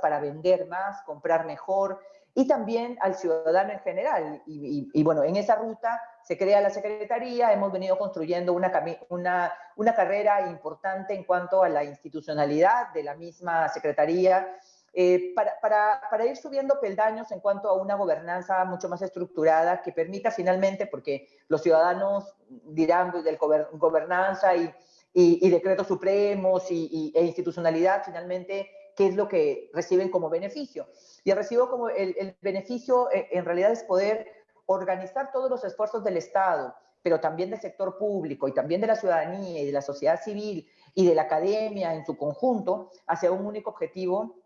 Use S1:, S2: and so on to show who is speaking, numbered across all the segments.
S1: para vender más, comprar mejor, y también al ciudadano en general. Y, bueno, en esa ruta se crea la Secretaría, hemos venido construyendo una, una, una carrera importante en cuanto a la institucionalidad de la misma Secretaría, eh, para, para, para, ir subiendo peldaños en cuanto a una gobernanza mucho más estructurada que permita finalmente, porque los ciudadanos dirán del gobernanza y, y, decretos supremos y, e institucionalidad, finalmente, qué es lo que reciben como beneficio. Y el recibo como el, beneficio eh, en realidad es poder organizar todos los esfuerzos del Estado, pero también del sector público y también de la ciudadanía y de la sociedad civil y de la academia en su conjunto hacia un único objetivo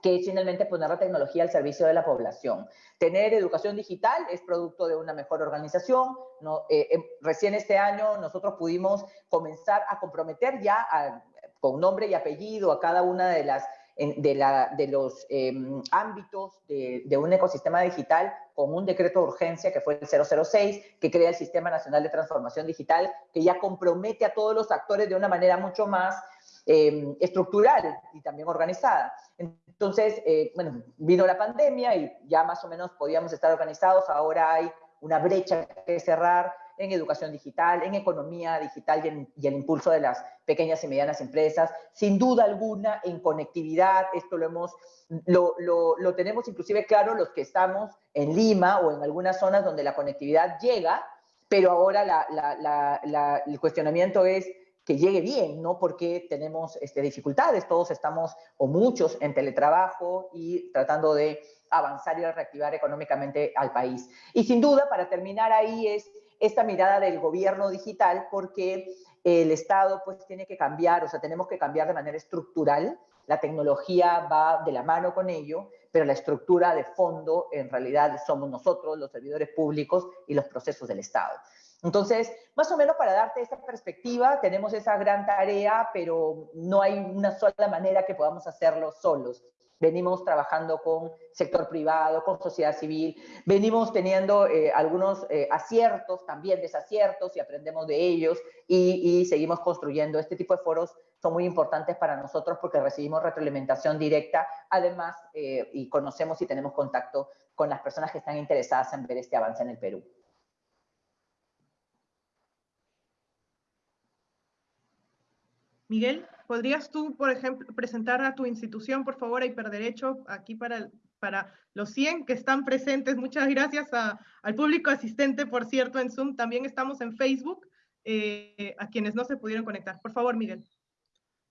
S1: que es finalmente poner la tecnología al servicio de la población. Tener educación digital es producto de una mejor organización. No, eh, eh, recién este año nosotros pudimos comenzar a comprometer ya con nombre y apellido a cada una de las de, los em, ámbitos de, un ecosistema digital con un decreto de urgencia que fue el 006, que crea el Sistema Nacional de Transformación Digital, que ya compromete a todos los actores de una manera mucho más em, estructural y también organizada. Entonces, eh, bueno, vino la pandemia y ya más o menos podíamos estar organizados, ahora hay una brecha que cerrar, en educación digital, en economía digital y, el impulso de las pequeñas y medianas empresas. Sin duda alguna, en conectividad, esto lo, hemos, lo, lo, tenemos inclusive claro los que estamos en Lima o en algunas zonas donde la conectividad llega, pero ahora la, la, el cuestionamiento es que llegue bien, no porque tenemos este, dificultades, todos estamos o muchos en teletrabajo y tratando de avanzar y reactivar económicamente al país. Y sin duda, para terminar ahí, es esta mirada del gobierno digital porque el Estado pues tiene que cambiar, o sea, tenemos que cambiar de manera estructural, la tecnología va de la mano con ello, pero la estructura de fondo en realidad somos nosotros, los servidores públicos y los procesos del Estado. Entonces, más o menos para darte esa perspectiva, tenemos esa gran tarea, pero no hay una sola manera que podamos hacerlo solos venimos trabajando con sector privado, con sociedad civil, venimos teniendo eh, algunos eh, aciertos, también desaciertos y aprendemos de ellos y, seguimos construyendo. Este tipo de foros son muy importantes para nosotros porque recibimos retroalimentación directa, además, eh, y conocemos y tenemos contacto con las personas que están interesadas en ver este avance en el Perú.
S2: Miguel. ¿Podrías tú, por ejemplo, presentar a tu institución, por favor, a Hiperderecho, aquí para, para los 100 que están presentes? Muchas gracias al público asistente, por cierto, en Zoom. También estamos en Facebook, eh, a quienes no se pudieron conectar. Por favor, Miguel.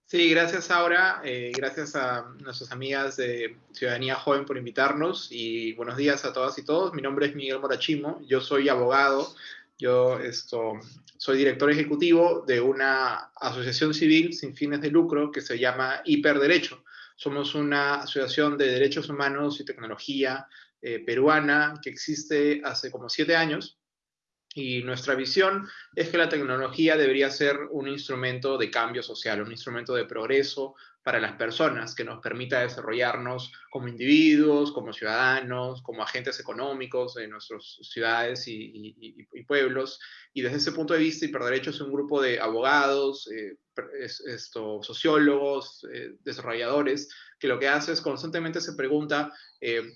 S3: Sí, gracias Aura, eh, gracias a nuestras amigas de Ciudadanía Joven por invitarnos y buenos días a todas y todos. Mi nombre es Miguel Morachimo, yo soy abogado, yo soy director ejecutivo de una asociación civil sin fines de lucro que se llama Hiperderecho. Somos una asociación de derechos humanos y tecnología eh, peruana que existe hace como siete años. Y nuestra visión es que la tecnología debería ser un instrumento de cambio social, un instrumento de progreso para las personas, que nos permita desarrollarnos como individuos, como ciudadanos, como agentes económicos de nuestras ciudades y, pueblos. Y desde ese punto de vista, Hiperderecho es un grupo de abogados, eh, esto, sociólogos, eh, desarrolladores, que lo que hace es constantemente se pregunta... Eh,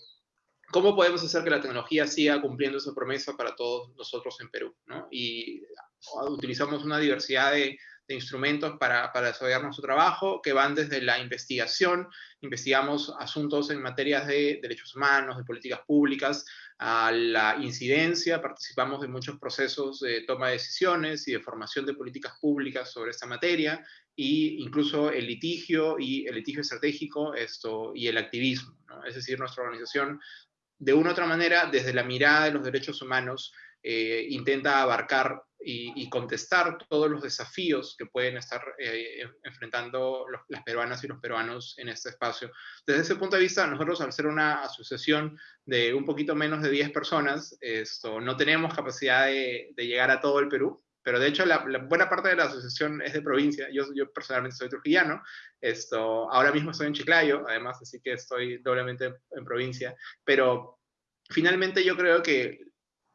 S3: ¿Cómo podemos hacer que la tecnología siga cumpliendo esa promesa para todos nosotros en Perú? Y utilizamos una diversidad de, de instrumentos para, para, desarrollar nuestro trabajo, que van desde la investigación, investigamos asuntos en materias de derechos humanos, de políticas públicas, a la incidencia, participamos en muchos procesos de toma de decisiones y de formación de políticas públicas sobre esta materia, e incluso el litigio y el litigio estratégico esto, y el activismo. Es decir, nuestra organización, de una u otra manera, desde la mirada de los derechos humanos, eh, intenta abarcar y, contestar todos los desafíos que pueden estar eh, enfrentando las peruanas y los peruanos en este espacio. Desde ese punto de vista, nosotros al ser una asociación de un poquito menos de 10 personas, esto, no tenemos capacidad de, llegar a todo el Perú, pero de hecho la, buena parte de la asociación es de provincia. Yo, yo personalmente soy trujillano, esto, ahora mismo estoy en Chiclayo, además, así que estoy doblemente en provincia, pero finalmente yo creo que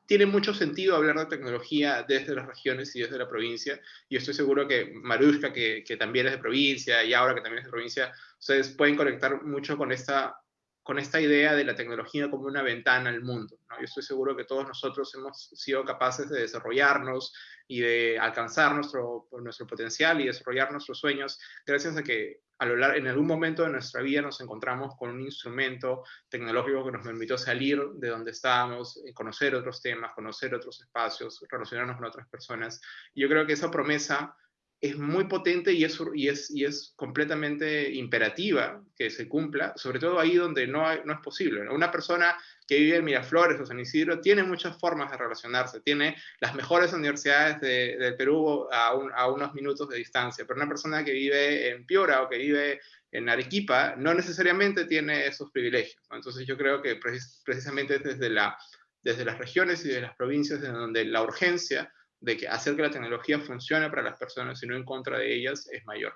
S3: tiene mucho sentido hablar de tecnología desde las regiones y desde la provincia. Y estoy seguro que Marushka, que, que también es de provincia, y ahora que también es de provincia, ustedes pueden conectar mucho con esta con esta idea de la tecnología como una ventana al mundo. Yo estoy seguro que todos nosotros hemos sido capaces de desarrollarnos y de alcanzar nuestro, nuestro potencial y desarrollar nuestros sueños gracias a que a lo largo, en algún momento de nuestra vida nos encontramos con un instrumento tecnológico que nos permitió salir de donde estábamos, eh, conocer otros temas, conocer otros espacios, relacionarnos con otras personas. Y yo creo que esa promesa es muy potente y es, y, es, y es completamente imperativa que se cumpla, sobre todo ahí donde no, no es posible. Una persona que vive en Miraflores o San Isidro tiene muchas formas de relacionarse, tiene las mejores universidades del de Perú a, a, unos minutos de distancia, pero una persona que vive en Piora o que vive en Arequipa no necesariamente tiene esos privilegios. Entonces yo creo que precisamente desde, la, desde las regiones y de las provincias en donde la urgencia de que hacer que la tecnología funcione para las personas y no en contra de ellas es mayor.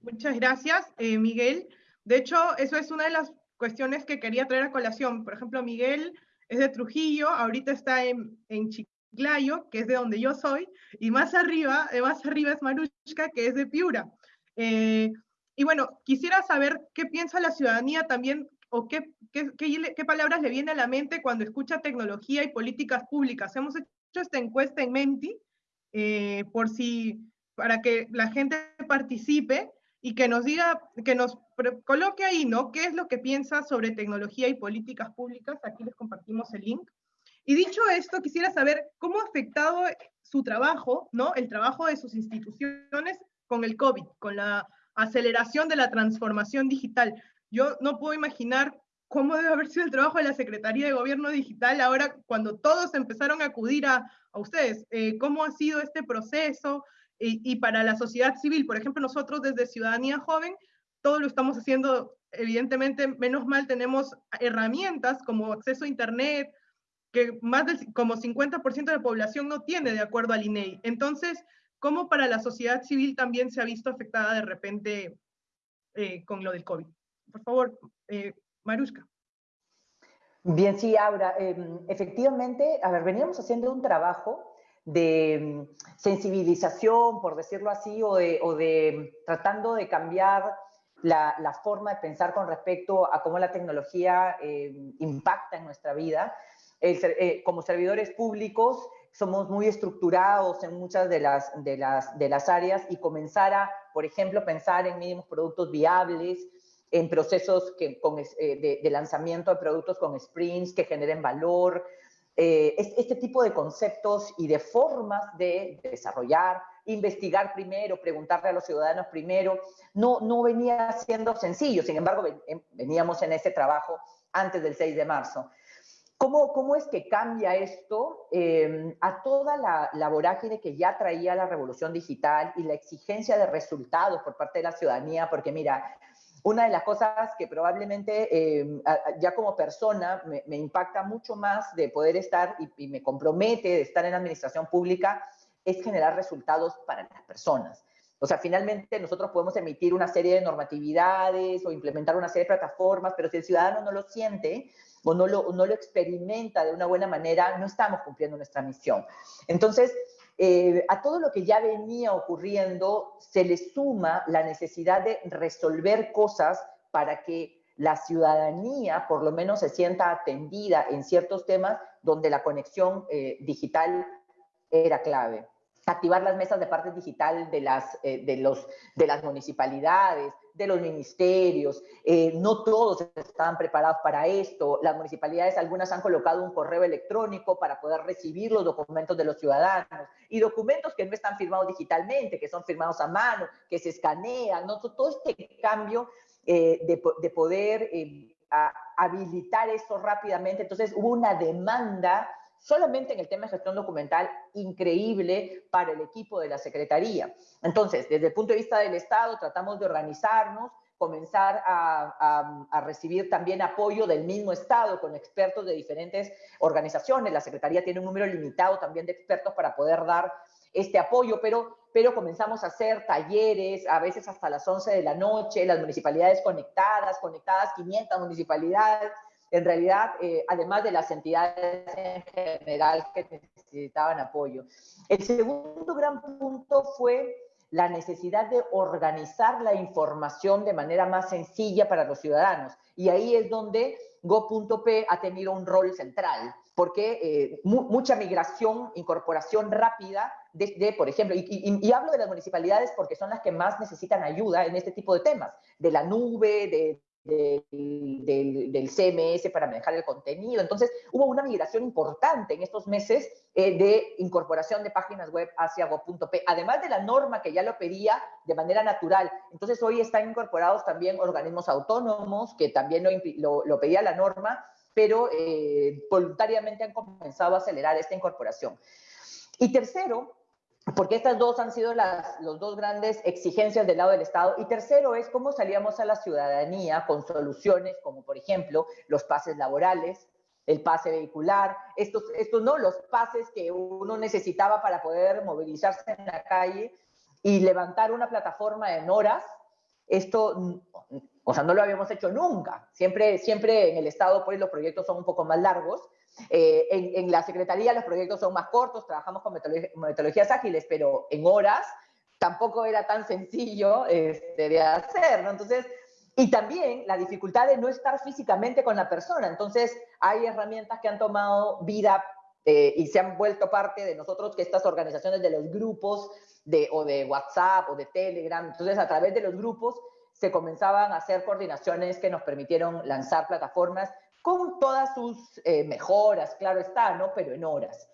S2: Muchas gracias, eh, Miguel. De hecho, eso es una de las cuestiones que quería traer a colación. Por ejemplo, Miguel es de Trujillo, ahorita está en, en Chiclayo, que es de donde yo soy, y más arriba, eh, más arriba es Marushka, que es de Piura. Eh, y bueno, quisiera saber qué piensa la ciudadanía también o qué, qué, qué, palabras le viene a la mente cuando escucha tecnología y políticas públicas. Hemos hecho esta encuesta en Menti eh, por si, para que la gente participe y que nos diga, que nos coloque ahí, ¿no? ¿Qué es lo que piensa sobre tecnología y políticas públicas? Aquí les compartimos el link. Y dicho esto, quisiera saber cómo ha afectado su trabajo, ¿no? El trabajo de sus instituciones con el COVID, con la aceleración de la transformación digital. Yo no puedo imaginar cómo debe haber sido el trabajo de la Secretaría de Gobierno Digital ahora cuando todos empezaron a acudir a, ustedes. Eh, ¿Cómo ha sido este proceso? Y, para la sociedad civil, por ejemplo, nosotros desde Ciudadanía Joven, todo lo estamos haciendo, evidentemente, menos mal tenemos herramientas como acceso a Internet, que más del como 50% de la población no tiene de acuerdo al INEI. Entonces, ¿cómo para la sociedad civil también se ha visto afectada de repente eh, con lo del COVID? Por favor, eh, Marushka.
S1: Bien, sí, Aura. Em, efectivamente, a ver, veníamos haciendo un trabajo de em, sensibilización, por decirlo así, o de, tratando de cambiar la, forma de pensar con respecto a cómo la tecnología em, impacta en nuestra vida. Eh, como servidores públicos somos muy estructurados en muchas de, las, de las áreas y comenzar a, por ejemplo, pensar en mínimos productos viables, en procesos que, con, eh, de, lanzamiento de productos con sprints que generen valor. Eh, este tipo de conceptos y de formas de, desarrollar, investigar primero, preguntarle a los ciudadanos primero, no, no venía siendo sencillo. Sin embargo, em, veníamos en ese trabajo antes del 6 de marzo. ¿Cómo, cómo es que cambia esto em, a toda la, la vorágine que ya traía la revolución digital y la exigencia de resultados por parte de la ciudadanía? Porque mira, una de las cosas que probablemente eh, ya como persona me, impacta mucho más de poder estar y, me compromete de estar en la administración pública es generar resultados para las personas. O sea, finalmente nosotros podemos emitir una serie de normatividades o implementar una serie de plataformas, pero si el ciudadano no lo siente o no lo, no lo experimenta de una buena manera, no estamos cumpliendo nuestra misión. Entonces, eh, a todo lo que ya venía ocurriendo se le suma la necesidad de resolver cosas para que la ciudadanía por lo menos se sienta atendida en ciertos temas donde la conexión eh, digital era clave. Activar las mesas de parte digital de las, eh, de los, de las municipalidades, de los ministerios. Eh, no todos estaban preparados para esto. Las municipalidades, algunas han colocado un correo electrónico para poder recibir los documentos de los ciudadanos y documentos que no están firmados digitalmente, que son firmados a mano, que se escanean. Todo este cambio eh, de, de, poder habilitar esto rápidamente. Entonces hubo una demanda solamente en el tema de gestión documental increíble para el equipo de la Secretaría. Entonces, desde el punto de vista del Estado, tratamos de organizarnos, comenzar a, recibir también apoyo del mismo Estado con expertos de diferentes organizaciones. La Secretaría tiene un número limitado también de expertos para poder dar este apoyo, pero, pero comenzamos a hacer talleres, a veces hasta las 11 de la noche, las municipalidades conectadas, conectadas 500 municipalidades, en realidad, eh, además de las entidades en general que necesitaban apoyo. El segundo gran punto fue la necesidad de organizar la información de manera más sencilla para los ciudadanos. Y ahí es donde Go.p ha tenido un rol central, porque eh, mucha migración, incorporación rápida de, por ejemplo, y, hablo de las municipalidades porque son las que más necesitan ayuda en este tipo de temas, de la nube, de, del, CMS para manejar el contenido. Entonces, hubo una migración importante en estos meses eh, de incorporación de páginas web hacia go.p, además de la norma que ya lo pedía de manera natural. Entonces, hoy están incorporados también organismos autónomos que también lo, lo, pedía la norma, pero eh, voluntariamente han comenzado a acelerar esta incorporación. Y tercero, porque estas dos han sido las los dos grandes exigencias del lado del Estado. Y tercero es cómo salíamos a la ciudadanía con soluciones como, por ejemplo, los pases laborales, el pase vehicular, estos, estos no, los pases que uno necesitaba para poder movilizarse en la calle y levantar una plataforma en horas. Esto, o sea, no lo habíamos hecho nunca. Siempre, siempre en el Estado, pues los proyectos son un poco más largos eh, en, la Secretaría los proyectos son más cortos, trabajamos con metodologías ágiles, pero en horas tampoco era tan sencillo este, de hacer, ¿no? Entonces, y también la dificultad de no estar físicamente con la persona. Entonces, hay herramientas que han tomado vida eh, y se han vuelto parte de nosotros, que estas organizaciones de los grupos de, o de WhatsApp o de Telegram, entonces a través de los grupos se comenzaban a hacer coordinaciones que nos permitieron lanzar plataformas con todas sus eh, mejoras, claro está, ¿no? Pero en horas,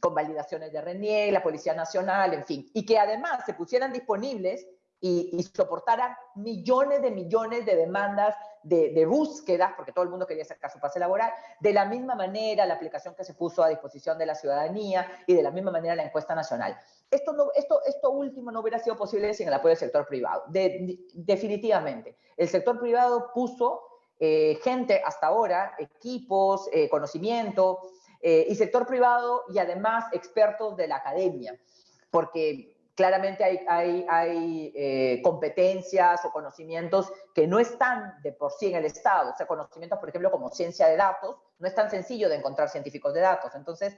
S1: con validaciones de RENIEG, la Policía Nacional, en fin, y que además se pusieran disponibles y, soportaran millones de millones de demandas de, búsquedas, porque todo el mundo quería sacar su pase laboral, de la misma manera la aplicación que se puso a disposición de la ciudadanía y de la misma manera la encuesta nacional. Esto último no hubiera sido posible sin el apoyo del sector privado, definitivamente. El sector privado puso eh, gente hasta ahora, equipos, eh, conocimiento eh, y sector privado y además expertos de la academia, porque claramente hay, hay, hay competencias o conocimientos que no están de por sí en el Estado, o sea, conocimientos, por ejemplo, como ciencia de datos, no es tan sencillo de encontrar científicos de datos. Entonces,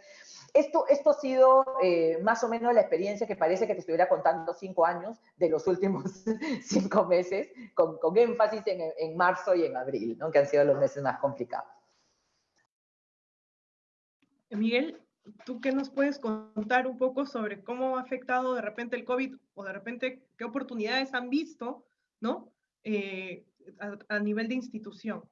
S1: esto, esto ha sido eh, más o menos la experiencia que parece que te estuviera contando cinco años de los últimos cinco meses, con, con énfasis en, en, marzo y en abril, ¿no? que han sido los meses más complicados.
S2: Miguel, ¿tú qué nos puedes contar un poco sobre cómo ha afectado de repente el COVID o de repente qué oportunidades han visto, ¿no? Eh, a, a, nivel de institución.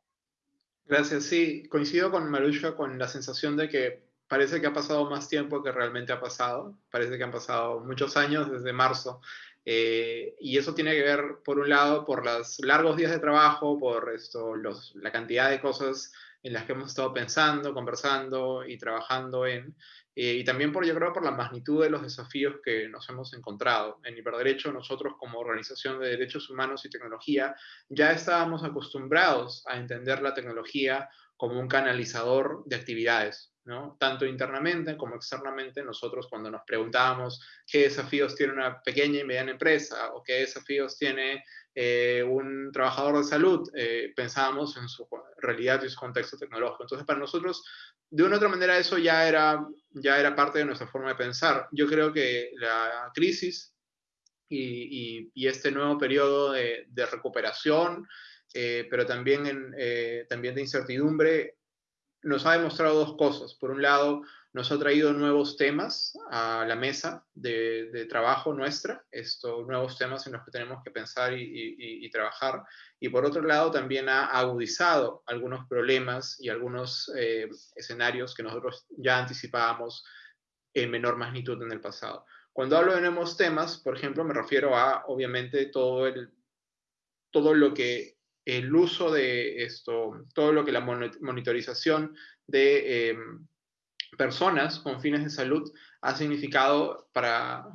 S3: Gracias, sí, coincido con Marucha con la sensación de que parece que ha pasado más tiempo que realmente ha pasado. Parece que han pasado muchos años desde marzo. Eh, y eso tiene que ver, por un lado, por los largos días de trabajo, por esto, los, la cantidad de cosas en las que hemos estado pensando, conversando y trabajando en, eh, y también por, yo creo, por la magnitud de los desafíos que nos hemos encontrado. En Hiperderecho, nosotros como organización de derechos humanos y tecnología, ya estábamos acostumbrados a entender la tecnología como un canalizador de actividades, tanto internamente como externamente, nosotros cuando nos preguntábamos qué desafíos tiene una pequeña y mediana empresa o qué desafíos tiene eh, un trabajador de salud, eh, pensábamos en su realidad y su contexto tecnológico. Entonces, para nosotros, de una u otra manera, eso ya era, ya era parte de nuestra forma de pensar. Yo creo que la crisis y, este nuevo periodo de, recuperación, eh, pero también, en, también de incertidumbre, nos ha demostrado dos cosas. Por un lado, nos ha traído nuevos temas a la mesa de, trabajo nuestra, estos nuevos temas en los que tenemos que pensar y, trabajar. Y por otro lado, también ha agudizado algunos problemas y algunos eh, escenarios que nosotros ya anticipábamos en menor magnitud en el pasado. Cuando hablo de nuevos temas, por ejemplo, me refiero a, obviamente, todo, el, todo lo que el uso de esto, todo lo que la monitorización de em, personas con fines de salud ha significado para,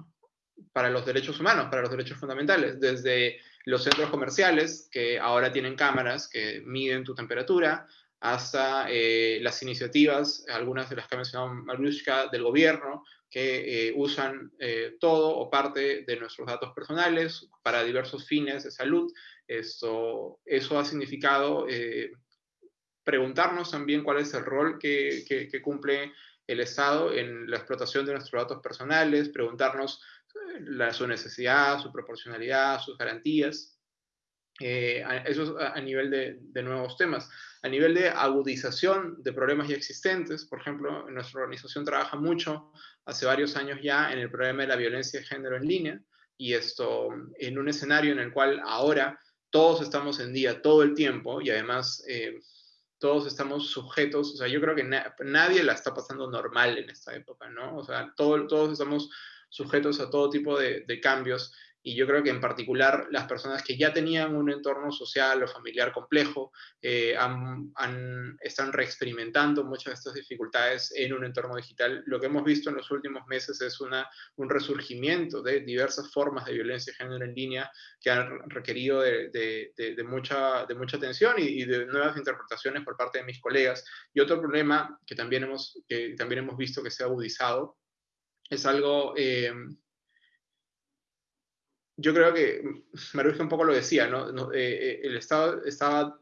S3: para los derechos humanos, para los derechos fundamentales, desde los centros comerciales, que ahora tienen cámaras que miden tu temperatura, hasta eh, las iniciativas, algunas de las que ha mencionado del gobierno, que eh, usan eh, todo o parte de nuestros datos personales para diversos fines de salud, esto, eso ha significado eh, preguntarnos también cuál es el rol que, cumple el Estado en la explotación de nuestros datos personales, preguntarnos su necesidad, su proporcionalidad, sus garantías. Eh, eso a, a nivel de, nuevos temas. A nivel de agudización de problemas ya existentes, por ejemplo, nuestra organización trabaja mucho, hace varios años ya, en el problema de la violencia de género en línea, y esto en un escenario en el cual ahora todos estamos en día todo el tiempo y además eh, todos estamos sujetos, o sea, yo creo que nadie la está pasando normal en esta época, ¿no? O sea, todos estamos sujetos a todo tipo de cambios y yo creo que en particular las personas que ya tenían un entorno social o familiar complejo eh, están reexperimentando muchas de estas dificultades en un entorno digital. Lo que hemos visto en los últimos meses es una, un resurgimiento de diversas formas de violencia de género en línea que han requerido de, de, mucha, de mucha atención y, de nuevas interpretaciones por parte de mis colegas. Y otro problema que también hemos, que también hemos visto que se ha agudizado es algo... Eh, yo creo que Maruja un poco lo decía, ¿no? Eh, eh, el Estado estaba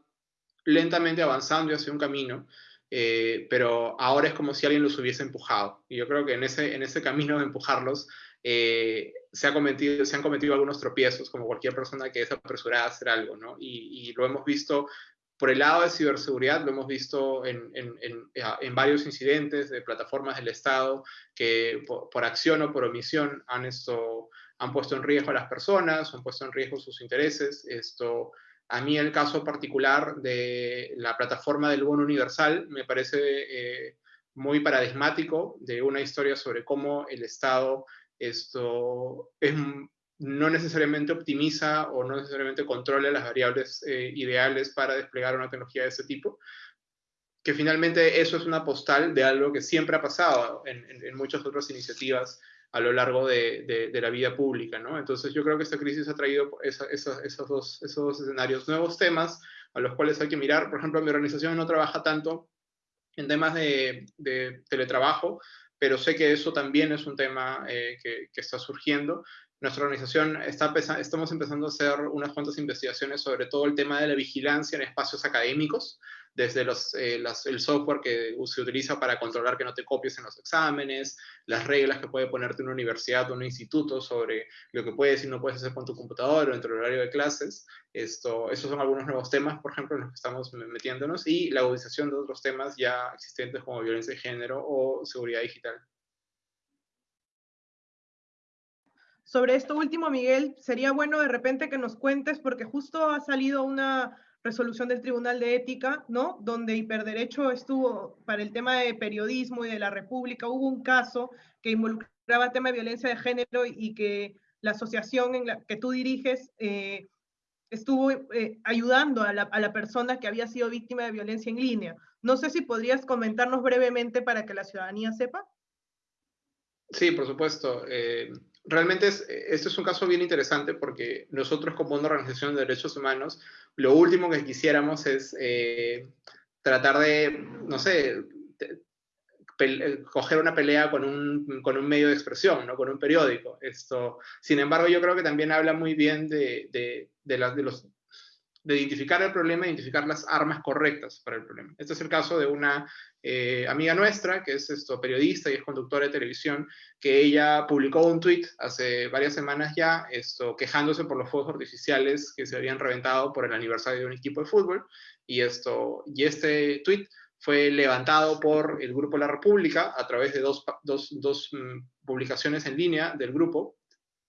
S3: lentamente avanzando hacia un camino, eh, pero ahora es como si alguien los hubiese empujado. Y yo creo que en ese, en ese camino de empujarlos se, ha cometido, se han cometido algunos tropiezos, como cualquier persona que es apresurada a hacer algo, ¿no? Y, lo hemos visto por el lado de ciberseguridad, lo hemos visto en, en, en, varios incidentes de plataformas del Estado que por, por acción o por omisión han esto han puesto en riesgo a las personas, han puesto en riesgo sus intereses. Esto, a mí el caso particular de la plataforma del bono universal me parece eh, muy paradigmático de una historia sobre cómo el Estado esto es, no necesariamente optimiza o no necesariamente controla las variables eh, ideales para desplegar una tecnología de ese tipo, que finalmente eso es una postal de algo que siempre ha pasado en, en muchas otras iniciativas a lo largo de, de, la vida pública, ¿no? Entonces yo creo que esta crisis ha traído esos, dos, esos dos escenarios, nuevos temas a los cuales hay que mirar. Por ejemplo, mi organización no trabaja tanto en temas de, de teletrabajo, pero sé que eso también es un tema eh, que, que, está surgiendo. Nuestra organización está estamos empezando a hacer unas cuantas investigaciones sobre todo el tema de la vigilancia en espacios académicos, desde los, eh, el software que se utiliza para controlar que no te copies en los exámenes, las reglas que puede ponerte una universidad o un instituto sobre lo que puedes y no puedes hacer con tu computador o dentro del horario de clases. Esto, esos son algunos nuevos temas, por ejemplo, en los que estamos metiéndonos, y la agudización de otros temas ya existentes como violencia de género o seguridad digital.
S2: Sobre esto último, Miguel, sería bueno de repente que nos cuentes, porque justo ha salido una resolución del Tribunal de Ética, ¿no? Donde Hiperderecho estuvo para el tema de periodismo y de la República, hubo un caso que involucraba el tema de violencia de género y que la asociación en la que tú diriges eh, estuvo eh, ayudando a la, persona que había sido víctima de violencia en línea. No sé si podrías comentarnos brevemente para que la ciudadanía sepa.
S3: Sí, por supuesto. Eh, realmente es, este es un caso bien interesante porque nosotros como una organización de derechos humanos, lo último que quisiéramos es eh, tratar de, no sé, eh, coger una pelea con un, con un, medio de expresión, ¿no? con un periódico. Esto, sin embargo, yo creo que también habla muy bien de, de, de, de los de identificar el problema, identificar las armas correctas para el problema. Este es el caso de una eh, amiga nuestra, que es esto, periodista y es conductora de televisión, que ella publicó un tweet hace varias semanas ya, esto, quejándose por los fuegos artificiales que se habían reventado por el aniversario de un equipo de fútbol, y, esto, y este tweet fue levantado por el Grupo La República a través de dos, dos, dos mm, publicaciones en línea del grupo,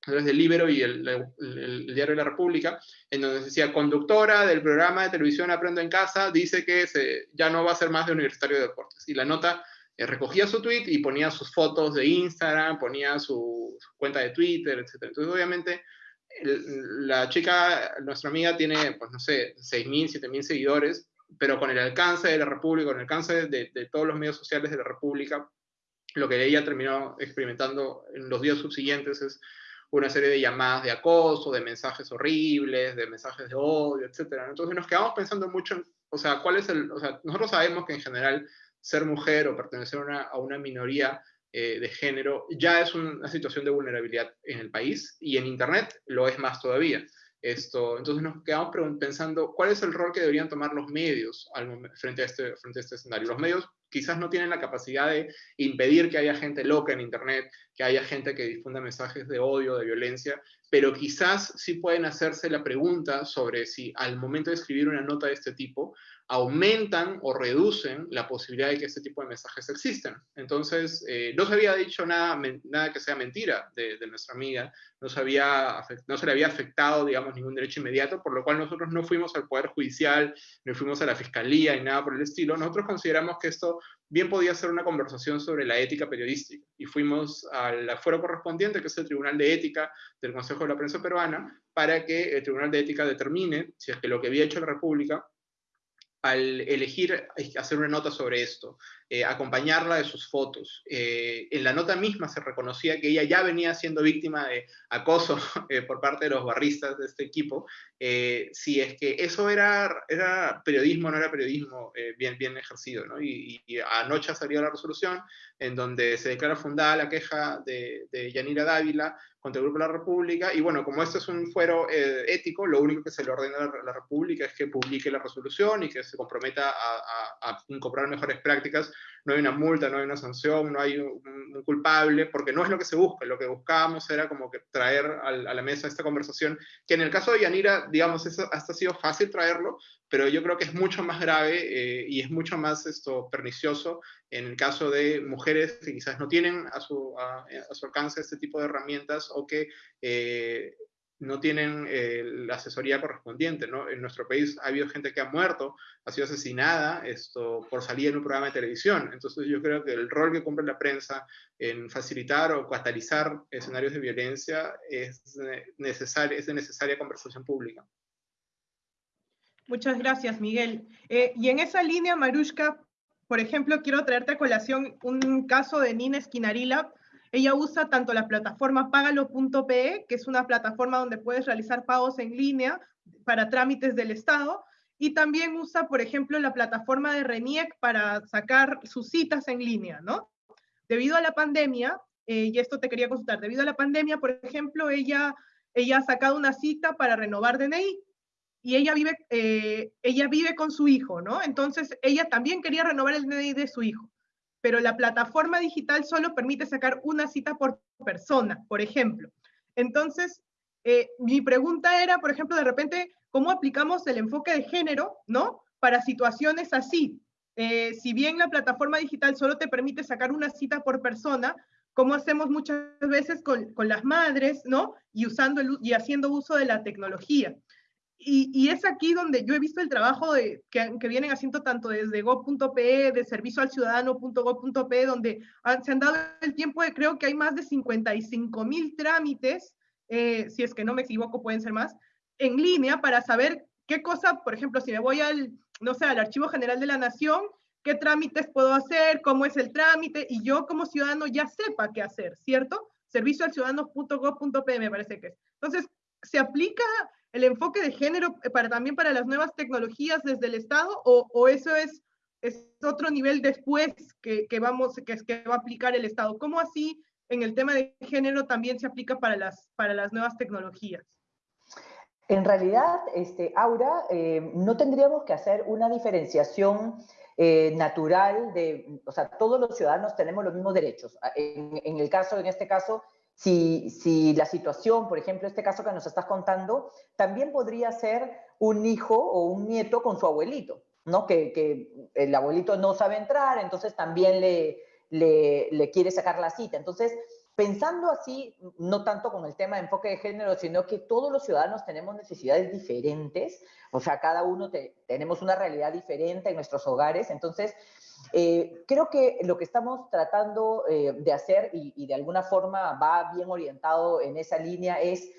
S3: través del Libero y el, Diario de la República, en donde decía, conductora del programa de televisión Aprendo en Casa, dice que se, ya no va a ser más de Universitario de Deportes. Y la nota eh, recogía su tweet y ponía sus fotos de Instagram, ponía su, cuenta de Twitter, etc. Entonces, obviamente, la chica, nuestra amiga, tiene, pues no sé, 6.000, 7.000 seguidores, pero con el alcance de la República, con el alcance de, de todos los medios sociales de la República, lo que ella terminó experimentando en los días subsiguientes es una serie de llamadas de acoso, de mensajes horribles, de mensajes de odio, etc. Entonces nos quedamos pensando mucho o sea, cuál es el, o sea, nosotros sabemos que en general ser mujer o pertenecer a una, a una minoría eh, de género ya es una situación de vulnerabilidad en el país y en Internet lo es más todavía. Esto, entonces nos quedamos pensando cuál es el rol que deberían tomar los medios frente, a este, frente a este escenario. Los medios quizás no tienen la capacidad de impedir que haya gente loca en Internet, que haya gente que difunda mensajes de odio, de violencia, pero quizás sí pueden hacerse la pregunta sobre si al momento de escribir una nota de este tipo, aumentan o reducen la posibilidad de que este tipo de mensajes existen. Entonces, eh, no se había dicho nada, nada que sea mentira de, nuestra amiga, no se, había, no se le había afectado, digamos, ningún derecho inmediato, por lo cual nosotros no fuimos al Poder Judicial, no fuimos a la Fiscalía y nada por el estilo. Nosotros consideramos que esto bien podía ser una conversación sobre la ética periodística. Y fuimos al afuero correspondiente, que es el Tribunal de Ética del Consejo de la Prensa Peruana, para que el Tribunal de Ética determine si es que lo que había hecho la República al elegir hacer una nota sobre esto, eh, acompañarla de sus fotos. Eh, en la nota misma se reconocía que ella ya venía siendo víctima de acoso eh, por parte de los barristas de este equipo. si es que eso era, era periodismo, no era periodismo bien, bien ejercido. Y, anoche salió la resolución en donde se declara fundada la queja de, de Dávila contra el Grupo de la República. Y bueno, como este es un fuero ético, lo único que se le ordena a la, República es que publique la resolución y que se comprometa a incorporar mejores prácticas no hay una multa, no hay una sanción, no hay un, culpable, porque no es lo que se busca. Lo que buscábamos era como que traer a, la mesa esta conversación, que en el caso de Yanira, digamos, eso hasta ha sido fácil traerlo, pero yo creo que es mucho más grave eh, y es mucho más esto, pernicioso en el caso de mujeres que quizás no tienen a su, a, su alcance este tipo de herramientas o que eh, no tienen eh, la asesoría correspondiente. ¿no? En nuestro país ha habido gente que ha muerto, ha sido asesinada esto, por salir en un programa de televisión. Entonces yo creo que el rol que cumple la prensa en facilitar o catalizar escenarios de violencia es, necesario, es de necesaria conversación pública.
S2: Muchas gracias, Miguel. Eh, y en esa línea, Marushka, por ejemplo, quiero traerte a colación un caso de Nina Esquinarila, ella usa tanto la plataforma pagalo.pe, que es una plataforma donde puedes realizar pagos en línea para trámites del Estado, y también usa, por ejemplo, la plataforma de RENIEC para sacar sus citas en línea, ¿no? Debido a la pandemia, eh, y esto te quería consultar, debido a la pandemia, por ejemplo, ella, ella ha sacado una cita para renovar DNI, y ella vive, eh, ella vive con su hijo, ¿no? Entonces, ella también quería renovar el DNI de su hijo pero la plataforma digital solo permite sacar una cita por persona, por ejemplo. Entonces, eh, mi pregunta era, por ejemplo, de repente, ¿cómo aplicamos el enfoque de género, ¿no? Para situaciones así. Eh, si bien la plataforma digital solo te permite sacar una cita por persona, ¿cómo hacemos muchas veces con, con las madres, ¿no? Y, usando y haciendo uso de la tecnología. Y, es aquí donde yo he visto el trabajo de, que, vienen haciendo tanto desde go.pe, de servicio al ciudadano.go.pe, donde se han dado el tiempo de, creo que hay más de 55 mil trámites, eh, si es que no me equivoco, pueden ser más, en línea para saber qué cosa, por ejemplo, si me voy al, no sé, al Archivo General de la Nación, qué trámites puedo hacer, cómo es el trámite, y yo como ciudadano ya sepa qué hacer, ¿cierto? Servicio al ciudadano.go.pe me parece que es. Entonces, se aplica el enfoque de género eh, para, también para las nuevas tecnologías desde el Estado o, eso es, es, otro nivel después que, vamos, que, que va a aplicar el Estado? ¿Cómo así en el tema de género también se aplica para las, para las nuevas tecnologías?
S1: En realidad, este, Aura, eh, no tendríamos que hacer una diferenciación eh, natural de, o sea, todos los ciudadanos tenemos los mismos derechos. En, el caso, en este caso, si, la situación, por ejemplo, este caso que nos estás contando, también podría ser un hijo o un nieto con su abuelito, ¿no? Que, el abuelito no sabe entrar, entonces también le, le, quiere sacar la cita. Entonces, pensando así, no tanto con el tema de enfoque de género, sino que todos los ciudadanos tenemos necesidades diferentes, o sea, cada uno tenemos una realidad diferente en nuestros hogares, entonces eh, creo que lo que estamos tratando eh, de hacer y, de alguna forma va bien orientado en esa línea es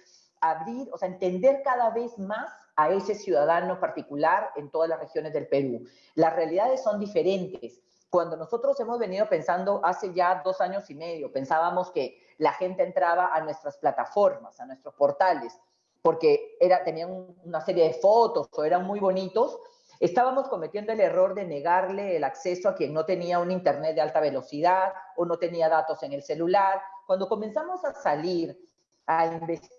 S1: abrir, o sea, entender cada vez más a ese ciudadano particular en todas las regiones del Perú. Las realidades son diferentes. Cuando nosotros hemos venido pensando hace ya dos años y medio, pensábamos que la gente entraba a nuestras plataformas, a nuestros portales, porque era, tenían una serie de fotos o eran muy bonitos, Estábamos cometiendo el error de negarle el acceso a quien no tenía un Internet de alta velocidad o no tenía datos en el celular. Cuando comenzamos a salir a investigar,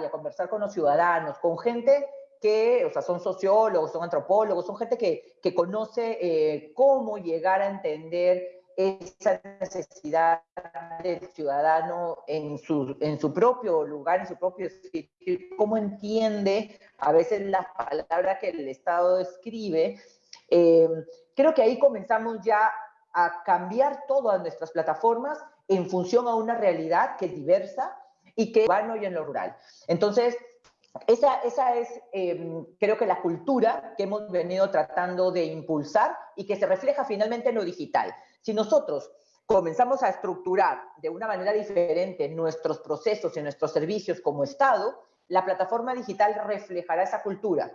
S1: y a conversar con los ciudadanos, con gente que, o sea, son sociólogos, son antropólogos, son gente que, que conoce eh, cómo llegar a entender esa necesidad del ciudadano en su, en su propio lugar, en su propio sitio, cómo entiende a veces las palabras que el Estado escribe. Eh, creo que ahí comenzamos ya a cambiar todas nuestras plataformas en función a una realidad que es diversa y que urbano y en lo rural. Entonces, esa, esa es, em, creo que la cultura que hemos venido tratando de impulsar y que se refleja finalmente en lo digital. Si nosotros comenzamos a estructurar de una manera diferente nuestros procesos y nuestros servicios como Estado, la plataforma digital reflejará esa cultura.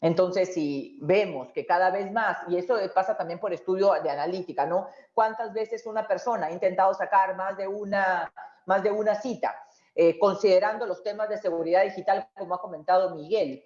S1: Entonces, si vemos que cada vez más, y eso pasa también por estudio de analítica, ¿no? ¿Cuántas veces una persona ha intentado sacar más de una, más de una cita, eh, considerando los temas de seguridad digital, como ha comentado Miguel?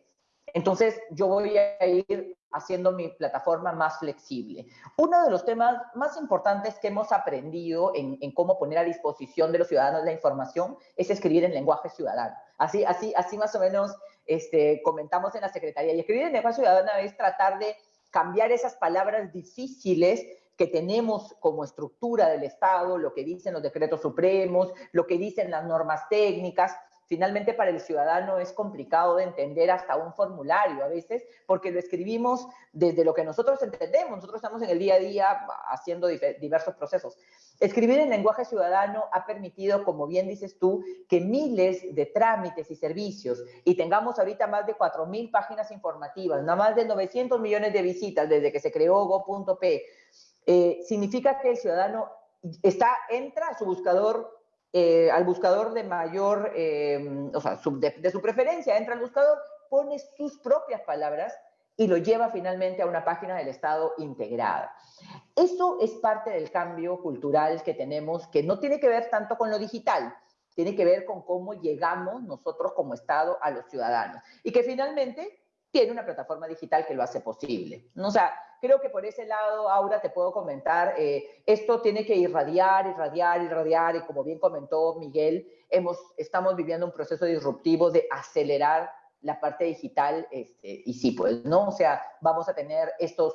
S1: Entonces, yo voy a ir haciendo mi plataforma más flexible. Uno de los temas más importantes que hemos aprendido en, cómo poner a disposición de los ciudadanos la información es escribir en lenguaje ciudadano. Así, así, así más o menos este, comentamos en la Secretaría. Y escribir en lenguaje ciudadano es tratar de cambiar esas palabras difíciles que tenemos como estructura del Estado, lo que dicen los decretos supremos, lo que dicen las normas técnicas, Finalmente, para el ciudadano es complicado de entender hasta un formulario a veces, porque lo escribimos desde lo que nosotros entendemos. Nosotros estamos en el día a día haciendo diversos procesos. Escribir en lenguaje ciudadano ha permitido, como bien dices tú, que miles de trámites y servicios, y tengamos ahorita más de 4.000 páginas informativas, nada más de 900 millones de visitas desde que se creó go.p, eh, significa que el ciudadano está, entra a su buscador eh, al buscador de mayor, eh, o sea, de, su preferencia, entra al buscador, pone sus propias palabras y lo lleva finalmente a una página del Estado integrada. Eso es parte del cambio cultural que tenemos, que no tiene que ver tanto con lo digital, tiene que ver con cómo llegamos nosotros como Estado a los ciudadanos. Y que finalmente tiene una plataforma digital que lo hace posible. O sea, creo que por ese lado, Aura, te puedo comentar, eh, esto tiene que irradiar, irradiar, irradiar, y como bien comentó Miguel, hemos, estamos viviendo un proceso disruptivo de acelerar la parte digital, este, y sí, pues, ¿no? O sea, vamos a tener estos,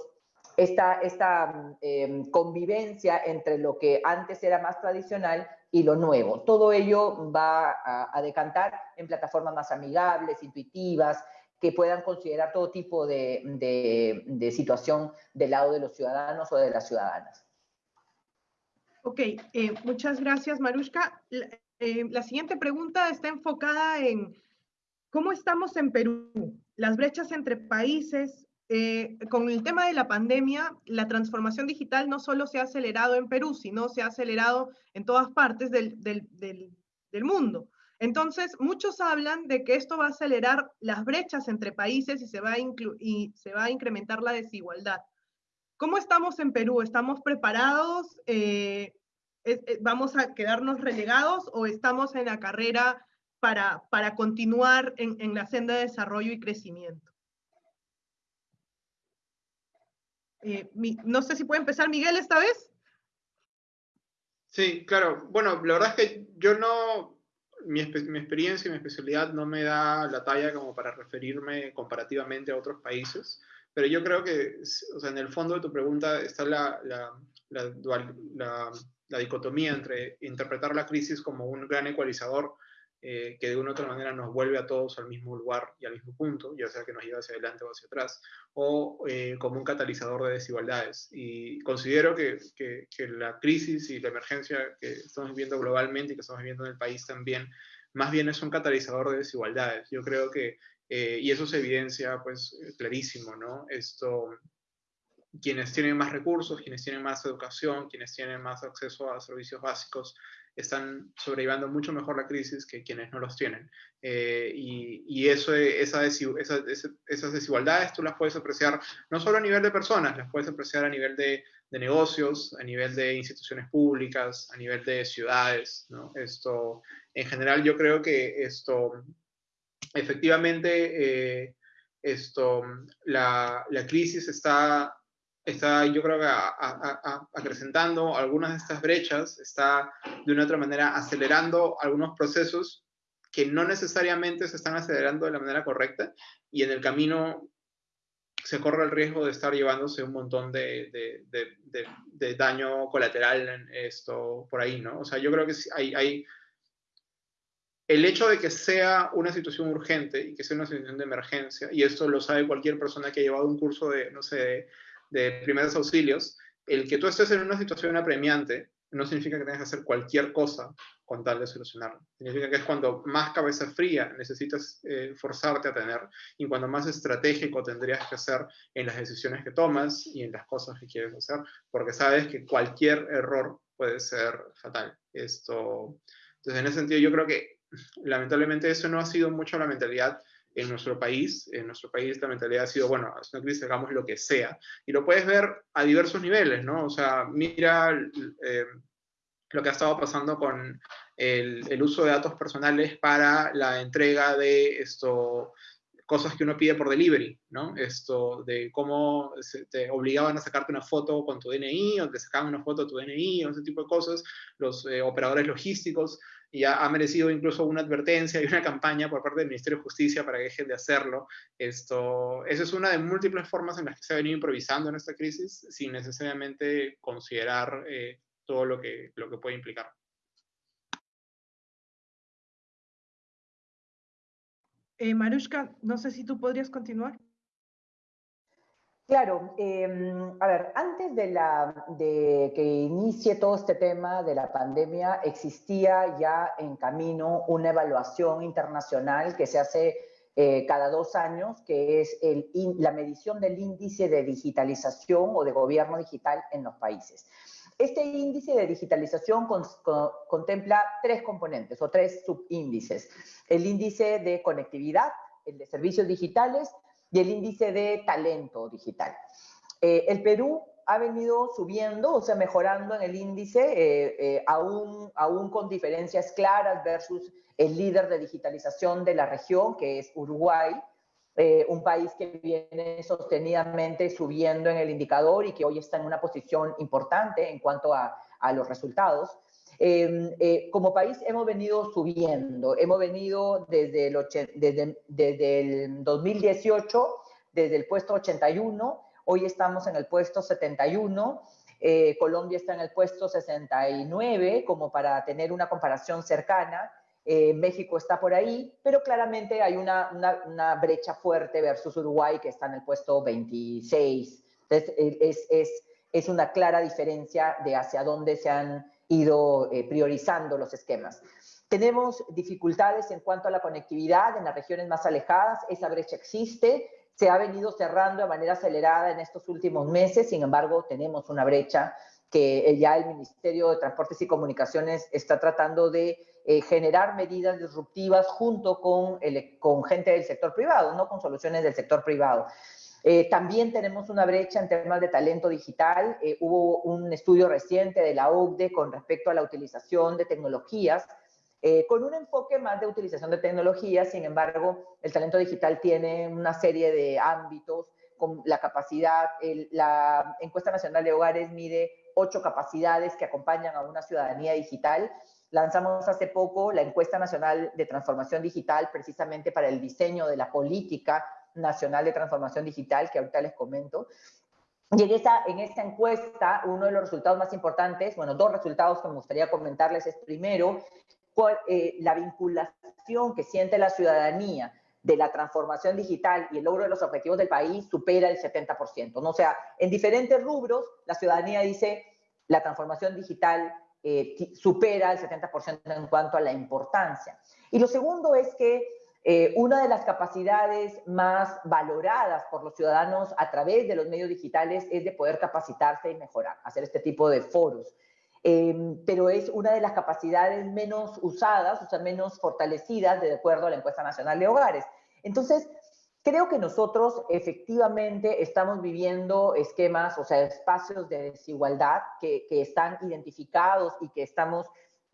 S1: esta, esta em, convivencia entre lo que antes era más tradicional y lo nuevo. Todo ello va a, a decantar en plataformas más amigables, intuitivas, que puedan considerar todo tipo de, de, situación del lado de los ciudadanos o de las ciudadanas.
S2: Ok, eh, muchas gracias, Marushka. Eh, la, siguiente pregunta está enfocada en cómo estamos en Perú, las brechas entre países. Eh, con el tema de la pandemia, la transformación digital no solo se ha acelerado en Perú, sino se ha acelerado en todas partes del, del, del mundo. Entonces, muchos hablan de que esto va a acelerar las brechas entre países y se va a, y se va a incrementar la desigualdad. ¿Cómo estamos en Perú? ¿Estamos preparados? Eh, ¿Vamos a quedarnos relegados o estamos en la carrera para, para continuar en, en la senda de desarrollo y crecimiento? Eh, no sé si puede empezar Miguel esta vez.
S3: Sí, claro. Bueno, la verdad es que yo no, mi, experiencia y mi especialidad no me da la talla como para referirme comparativamente a otros países, pero yo creo que, o sea, en el fondo de tu pregunta está la, la, la, la dicotomía entre interpretar la crisis como un gran ecualizador eh, que de una u otra manera nos vuelve a todos al mismo lugar y al mismo punto, ya sea que nos lleva hacia adelante o hacia atrás, o eh, como un catalizador de desigualdades. Y considero que, que, la crisis y la emergencia que estamos viviendo globalmente y que estamos viviendo en el país también, más bien es un catalizador de desigualdades. Yo creo que, eh, y eso se evidencia pues clarísimo, ¿no? Esto, quienes tienen más recursos, quienes tienen más educación, quienes tienen más acceso a servicios básicos, están sobreviviendo mucho mejor la crisis que quienes no los tienen. Eh, y, y eso, esa, esas desigualdades tú las puedes apreciar no solo a nivel de personas, las puedes apreciar a nivel de, de negocios, a nivel de instituciones públicas, a nivel de ciudades. ¿no? Esto, en general, yo creo que esto, efectivamente, eh, esto, la, la crisis está está yo creo que acrecentando algunas de estas brechas, está de una otra manera acelerando algunos procesos que no necesariamente se están acelerando de la manera correcta y en el camino se corre el riesgo de estar llevándose un montón de, de, daño colateral en esto por ahí, ¿no? O sea, yo creo que hay, hay, el hecho de que sea una situación urgente y que sea una situación de emergencia, y esto lo sabe cualquier persona que ha llevado un curso de, no sé, de primeros auxilios, el que tú estés en una situación apremiante no significa que tengas que hacer cualquier cosa con tal de solucionarlo. Significa que es cuando más cabeza fría necesitas eh, forzarte a tener y cuando más estratégico tendrías que hacer en las decisiones que tomas y en las cosas que quieres hacer, porque sabes que cualquier error puede ser fatal. Esto, entonces, en ese sentido, yo creo que lamentablemente eso no ha sido mucho la mentalidad en nuestro país. En nuestro país la mentalidad ha sido, bueno, es una crisis, hagamos lo que sea. Y lo puedes ver a diversos niveles, ¿no? O sea, mira eh, lo que ha estado pasando con el, el, uso de datos personales para la entrega de esto cosas que uno pide por delivery, ¿no? Esto de cómo te obligaban a sacarte una foto con tu DNI o te sacaban una foto de tu DNI o ese tipo de cosas, los eh, operadores logísticos y ha, merecido incluso una advertencia y una campaña por parte del Ministerio de Justicia para que dejen de hacerlo. Esto, esa es una de múltiples formas en las que se ha venido improvisando en esta crisis sin necesariamente considerar eh, todo lo que, lo que puede implicar.
S2: Eh, Marushka, no sé si tú podrías continuar.
S1: Claro, em, a ver, antes de, que inicie todo este tema de la pandemia, existía ya en camino una evaluación internacional que se hace eh, cada dos años, que es la medición del índice de digitalización o de gobierno digital en los países. Este índice de digitalización contempla tres componentes o tres subíndices. El índice de conectividad, el de servicios digitales y el índice de talento digital. Eh, el Perú ha venido subiendo, o sea, mejorando en el índice, eh, eh, aún, aún con diferencias claras versus el líder de digitalización de la región, que es Uruguay, un país que viene sostenidamente subiendo en el indicador y que hoy está en una posición importante en cuanto a los resultados. Em, eh, como país hemos venido subiendo, hemos venido desde el, desde, desde el 2018, desde el puesto 81, hoy estamos en el puesto 71, eh, Colombia está en el puesto 69, como para tener una comparación cercana, eh, México está por ahí, pero claramente hay una, una, una, brecha fuerte versus Uruguay, que está en el puesto 26. Entonces, es, es, es una clara diferencia de hacia dónde se han ido eh, priorizando los esquemas. Tenemos dificultades en cuanto a la conectividad en las regiones más alejadas, esa brecha existe, se ha venido cerrando de manera acelerada en estos últimos meses, sin embargo tenemos una brecha que eh, ya el Ministerio de Transportes y Comunicaciones está tratando de eh, generar medidas disruptivas junto con, el, con gente del sector privado, no con soluciones del sector privado. Eh, también tenemos una brecha en temas de talento digital. Eh, hubo un estudio reciente de la OCDE con respecto a la utilización de tecnologías, eh, con un enfoque más de utilización de tecnologías. Sin embargo, el talento digital tiene una serie de ámbitos con la capacidad, la encuesta nacional de hogares mide ocho capacidades que acompañan a una ciudadanía digital. Lanzamos hace poco la encuesta nacional de transformación digital precisamente para el diseño de la política Nacional de Transformación Digital, que ahorita les comento. Y en esta, en esta encuesta, uno de los resultados más importantes, bueno, dos resultados que me gustaría comentarles es primero, cuál, eh, la vinculación que siente la ciudadanía de la transformación digital y el logro de los objetivos del país supera el 70%. ¿no? O sea, en diferentes rubros, la ciudadanía dice la transformación digital eh, supera el 70% en cuanto a la importancia. Y lo segundo es que eh, una de las capacidades más valoradas por los ciudadanos a través de los medios digitales es de poder capacitarse y mejorar, hacer este tipo de foros. Em, pero es una de las capacidades menos usadas, o sea, menos fortalecidas de acuerdo a la encuesta nacional de hogares. Entonces, creo que nosotros efectivamente estamos viviendo esquemas, o sea, espacios de desigualdad que, que están identificados y que estamos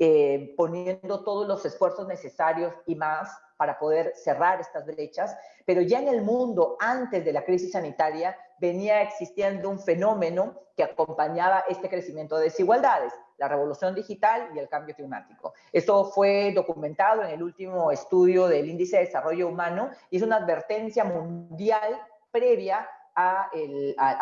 S1: eh, poniendo todos los esfuerzos necesarios y más para poder cerrar estas brechas, pero ya en el mundo antes de la crisis sanitaria venía existiendo un fenómeno que acompañaba este crecimiento de desigualdades, la revolución digital y el cambio climático. Esto fue documentado en el último estudio del Índice de Desarrollo Humano y es una advertencia mundial previa a,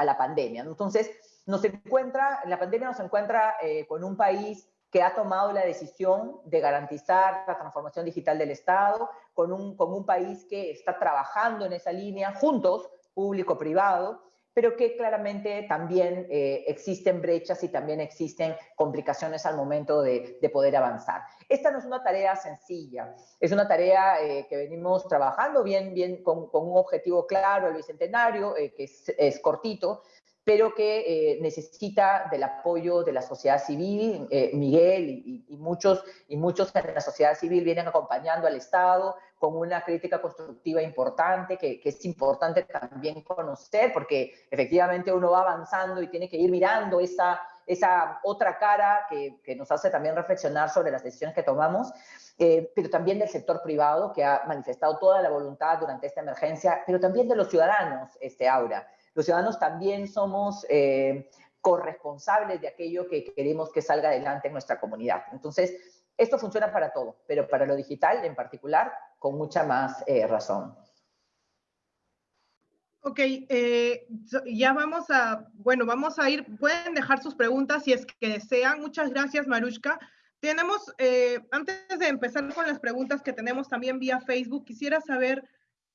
S1: la pandemia. Entonces, nos encuentra, la pandemia nos encuentra eh, con un país que ha tomado la decisión de garantizar la transformación digital del Estado, con un, con un país que está trabajando en esa línea juntos, público-privado, pero que claramente también eh, existen brechas y también existen complicaciones al momento de, de, poder avanzar. Esta no es una tarea sencilla, es una tarea eh, que venimos trabajando bien, bien con, con, un objetivo claro, el Bicentenario, eh, que es, es, cortito, pero que eh, necesita del apoyo de la sociedad civil. Eh, Miguel y, muchos, y muchos en la sociedad civil vienen acompañando al Estado con una crítica constructiva importante, que, es importante también conocer, porque efectivamente uno va avanzando y tiene que ir mirando esa, esa otra cara que, que nos hace también reflexionar sobre las decisiones que tomamos, eh, pero también del sector privado, que ha manifestado toda la voluntad durante esta emergencia, pero también de los ciudadanos, este, Aura los ciudadanos también somos eh, corresponsables de aquello que queremos que salga adelante en nuestra comunidad. Entonces, esto funciona para todo, pero para lo digital en particular, con mucha más eh, razón.
S2: Ok, eh, ya vamos a, bueno, vamos a ir, pueden dejar sus preguntas si es que desean. Muchas gracias, Marushka. Tenemos, antes de empezar con las preguntas que tenemos también vía Facebook, quisiera saber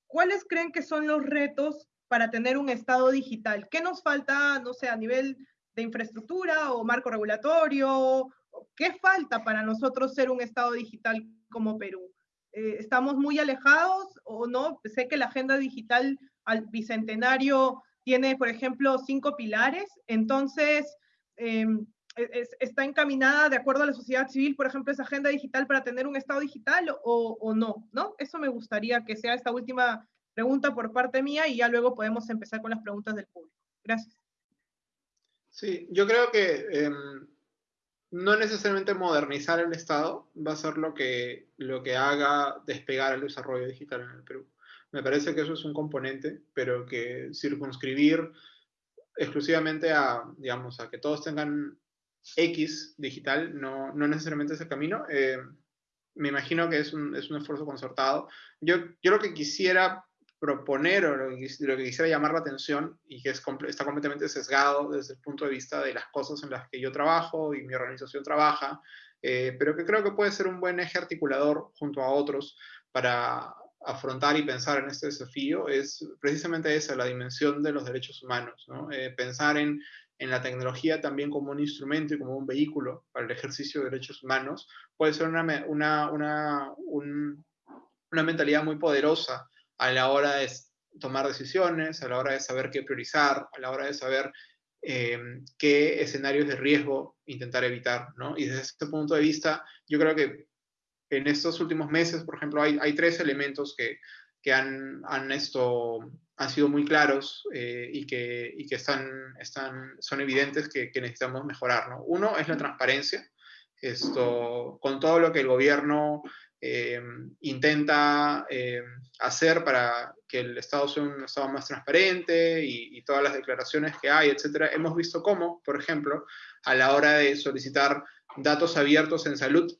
S2: cuáles creen que son los retos para tener un Estado digital? ¿Qué nos falta, no sé, a nivel de infraestructura o marco regulatorio? ¿Qué falta para nosotros ser un Estado digital como Perú? Eh, ¿Estamos muy alejados o no? Sé que la agenda digital al bicentenario tiene, por ejemplo, cinco pilares, entonces em, está encaminada de acuerdo a la sociedad civil, por ejemplo, esa agenda digital para tener un Estado digital o, o no, ¿no? Eso me gustaría que sea esta última pregunta por parte mía y ya luego podemos empezar con las preguntas del público. Gracias.
S3: Sí, yo creo que em, no necesariamente modernizar el Estado va a ser lo que, lo que haga despegar el desarrollo digital en el Perú. Me parece que eso es un componente, pero que circunscribir exclusivamente a, digamos, a que todos tengan X digital no, no necesariamente es el camino. Eh, me imagino que es un, es un, esfuerzo concertado. Yo, yo lo que quisiera proponer o lo que, quisiera llamar la atención y que es, está completamente sesgado desde el punto de vista de las cosas en las que yo trabajo y mi organización trabaja, eh, pero que creo que puede ser un buen eje articulador junto a otros para afrontar y pensar en este desafío, es precisamente esa, la dimensión de los derechos humanos, ¿no? eh, pensar en, en la tecnología también como un instrumento y como un vehículo para el ejercicio de derechos humanos, puede ser una, una, una, un, una mentalidad muy poderosa a la hora de tomar decisiones, a la hora de saber qué priorizar, a la hora de saber eh, qué escenarios de riesgo intentar evitar, ¿no? Y desde ese punto de vista, yo creo que en estos últimos meses, por ejemplo, hay, hay tres elementos que, que han, han, esto, han sido muy claros eh, y que, y que están, están, son evidentes que, que, necesitamos mejorar, ¿no? Uno es la transparencia, esto, con todo lo que el gobierno eh, intenta eh, hacer para que el Estado sea un Estado más transparente y, y, todas las declaraciones que hay, etcétera. Hemos visto cómo, por ejemplo, a la hora de solicitar datos abiertos en salud,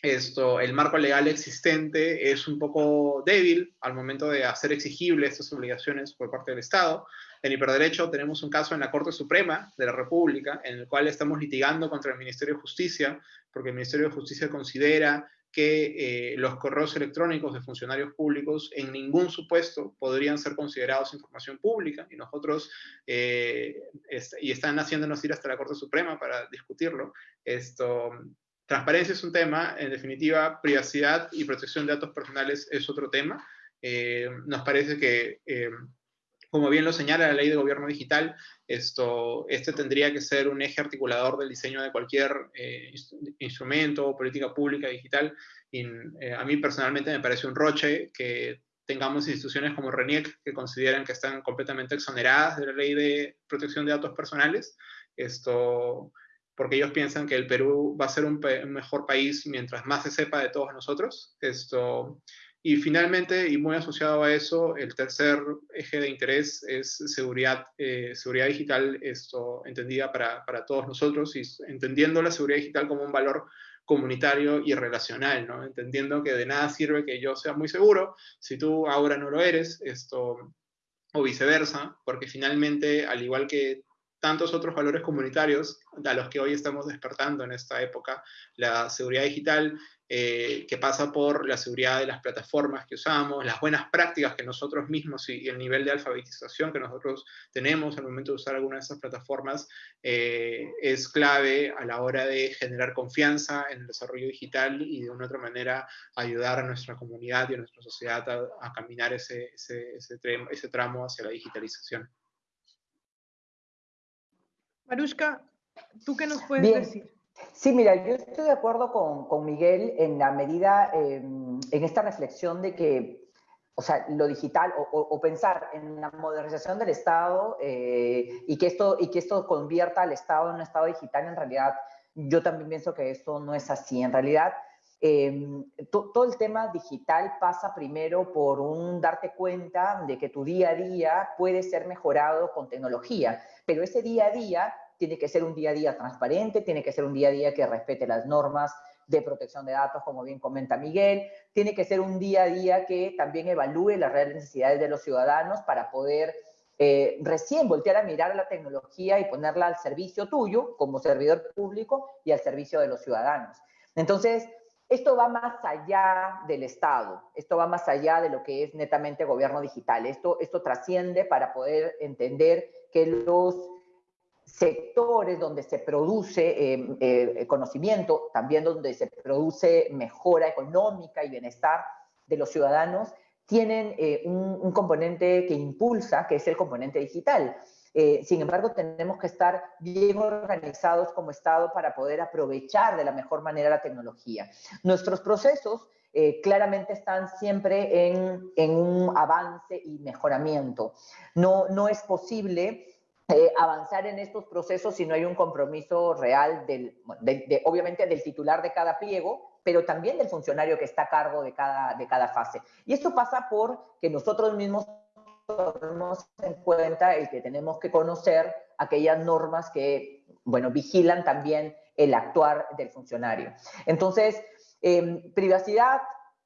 S3: esto, el marco legal existente es un poco débil al momento de hacer exigibles estas obligaciones por parte del Estado. En hiperderecho tenemos un caso en la Corte Suprema de la República en el cual estamos litigando contra el Ministerio de Justicia porque el Ministerio de Justicia considera que eh, los correos electrónicos de funcionarios públicos en ningún supuesto podrían ser considerados información pública y nosotros, eh, y están haciéndonos ir hasta la Corte Suprema para discutirlo. Esto, transparencia es un tema, en definitiva, privacidad y protección de datos personales es otro tema. Eh, nos parece que como bien lo señala la ley de gobierno digital, esto, este tendría que ser un eje articulador del diseño de cualquier eh, instrumento o política pública digital. Y, eh, a mí personalmente me parece un roche que tengamos instituciones como RENIEC que consideran que están completamente exoneradas de la ley de protección de datos personales, esto, porque ellos piensan que el Perú va a ser un, un mejor país mientras más se sepa de todos nosotros. Esto, Y finalmente, y muy asociado a eso, el tercer eje de interés es seguridad, eh, seguridad digital, esto entendida para, para, todos nosotros y entendiendo la seguridad digital como un valor comunitario y relacional, ¿no? Entendiendo que de nada sirve que yo sea muy seguro si tú ahora no lo eres, esto, o viceversa, porque finalmente, al igual que tantos otros valores comunitarios a los que hoy estamos despertando en esta época, la seguridad digital eh, que pasa por la seguridad de las plataformas que usamos, las buenas prácticas que nosotros mismos y, el nivel de alfabetización que nosotros tenemos al momento de usar alguna de esas plataformas eh, es clave a la hora de generar confianza en el desarrollo digital y de una otra manera ayudar a nuestra comunidad y a nuestra sociedad a, caminar ese, ese, ese, tramo hacia la digitalización.
S2: Marushka, ¿tú qué nos puedes decir?
S1: Sí, mira, yo estoy de acuerdo con, Miguel en la medida, em, en esta reflexión de que, o sea, lo digital o, pensar en la modernización del Estado eh, y, que esto, y que esto convierta al Estado en un Estado digital, en realidad yo también pienso que esto no es así. En realidad, em, todo el tema digital pasa primero por un darte cuenta de que tu día a día puede ser mejorado con tecnología, pero ese día a día tiene que ser un día a día transparente, tiene que ser un día a día que respete las normas de protección de datos, como bien comenta Miguel, tiene que ser un día a día que también evalúe las reales necesidades de los ciudadanos para poder eh, recién voltear a mirar a la tecnología y ponerla al servicio tuyo como servidor público y al servicio de los ciudadanos. Entonces, esto va más allá del Estado, esto va más allá de lo que es netamente gobierno digital, esto, esto trasciende para poder entender que los sectores donde se produce em, eh, conocimiento, también donde se produce mejora económica y bienestar de los ciudadanos, tienen eh, un, componente que impulsa, que es el componente digital. Eh, sin embargo, tenemos que estar bien organizados como Estado para poder aprovechar de la mejor manera la tecnología. Nuestros procesos claramente están siempre en, en, un avance y mejoramiento. No, no es posible eh, avanzar en estos procesos si no hay un compromiso real, del, obviamente del titular de cada pliego, pero también del funcionario que está a cargo de cada, de cada fase. Y esto pasa por que nosotros mismos tomemos en cuenta el que tenemos que conocer aquellas normas que, bueno, vigilan también el actuar del funcionario. Entonces, em, privacidad,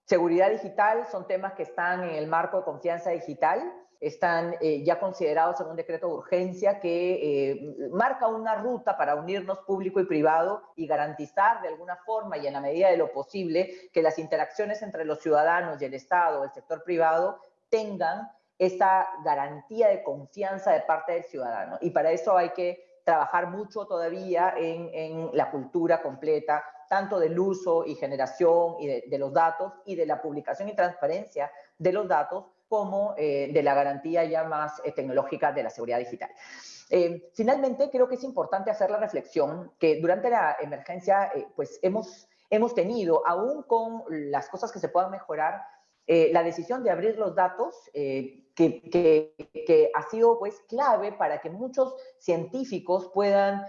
S1: seguridad digital son temas que están en el marco de confianza digital están eh, ya considerados en un decreto de urgencia que eh, marca una ruta para unirnos público y privado y garantizar de alguna forma y en la medida de lo posible que las interacciones entre los ciudadanos y el Estado, el sector privado, tengan esa garantía de confianza de parte del ciudadano. Y para eso hay que trabajar mucho todavía en, la cultura completa, tanto del uso y generación y de los datos y de la publicación y transparencia de los datos, como eh, de la garantía ya más eh, tecnológica de la seguridad digital. Eh, finalmente, creo que es importante hacer la reflexión que durante la emergencia, pues hemos, hemos tenido, aún con las cosas que se puedan mejorar, la decisión de abrir los datos, que, ha sido pues clave para que muchos científicos puedan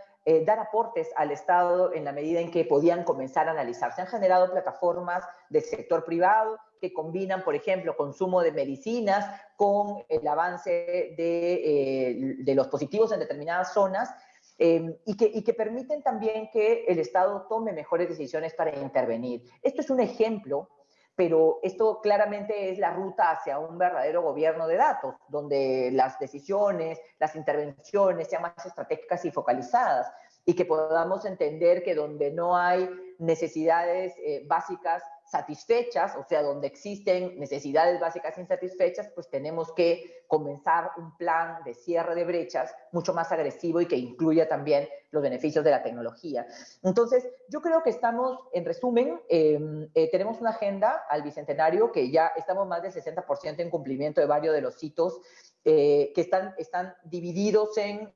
S1: dar aportes al Estado en la medida en que podían comenzar a analizar. Se han generado plataformas del sector privado que combinan, por ejemplo, consumo de medicinas con el avance de, eh, los positivos en determinadas zonas em, y, que, permiten también que el Estado tome mejores decisiones para intervenir. Esto es un ejemplo, pero esto claramente es la ruta hacia un verdadero gobierno de datos, donde las decisiones, las intervenciones sean más estratégicas y focalizadas y que podamos entender que donde no hay necesidades eh, básicas satisfechas, o sea, donde existen necesidades básicas insatisfechas, pues tenemos que comenzar un plan de cierre de brechas mucho más agresivo y que incluya también los beneficios de la tecnología. Entonces, yo creo que estamos, en resumen, em, eh, tenemos una agenda al Bicentenario que ya estamos más del 60% en cumplimiento de varios de los hitos eh, que están, están divididos en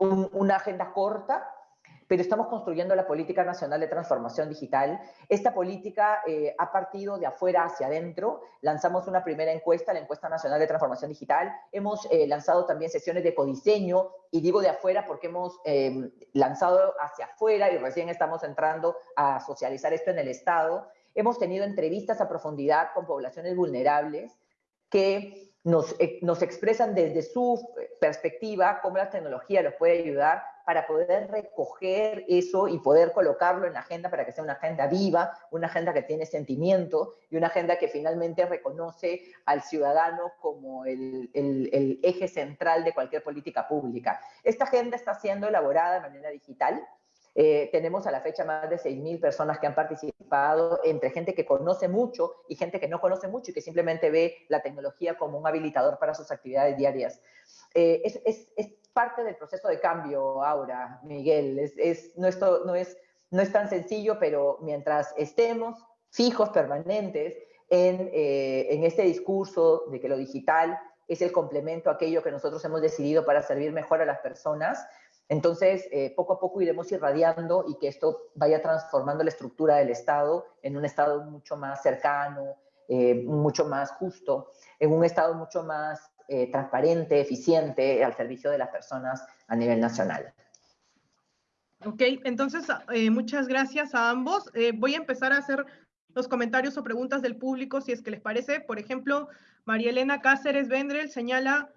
S1: una agenda corta, pero estamos construyendo la Política Nacional de Transformación Digital. Esta política eh, ha partido de afuera hacia adentro. Lanzamos una primera encuesta, la Encuesta Nacional de Transformación Digital. Hemos eh, lanzado también sesiones de codiseño, y digo de afuera porque hemos em, lanzado hacia afuera y recién estamos entrando a socializar esto en el Estado. hemos tenido entrevistas a profundidad con poblaciones vulnerables que nos, eh, nos expresan desde su perspectiva cómo la tecnología los puede ayudar para poder recoger eso y poder colocarlo en la agenda para que sea una agenda viva, una agenda que tiene sentimiento y una agenda que finalmente reconoce al ciudadano como el, el, eje central de cualquier política pública. Esta agenda está siendo elaborada de manera digital, eh, tenemos a la fecha más de 6.000 personas que han participado, entre gente que conoce mucho y gente que no conoce mucho y que simplemente ve la tecnología como un habilitador para sus actividades diarias. Eh, es, es, es, parte del proceso de cambio, Aura, Miguel. Es, es, no, esto, no, es, no es tan sencillo, pero mientras estemos fijos, permanentes, en, eh, en este discurso de que lo digital es el complemento a aquello que nosotros hemos decidido para servir mejor a las personas, entonces, eh, poco a poco iremos irradiando y que esto vaya transformando la estructura del Estado en un Estado mucho más cercano, eh, mucho más justo, en un Estado mucho más eh, transparente, eficiente, al servicio de las personas a nivel nacional.
S2: Ok, entonces muchas gracias a ambos. voy a empezar a hacer los comentarios o preguntas del público, si es que les parece. Por ejemplo, María Elena Cáceres Vendrel señala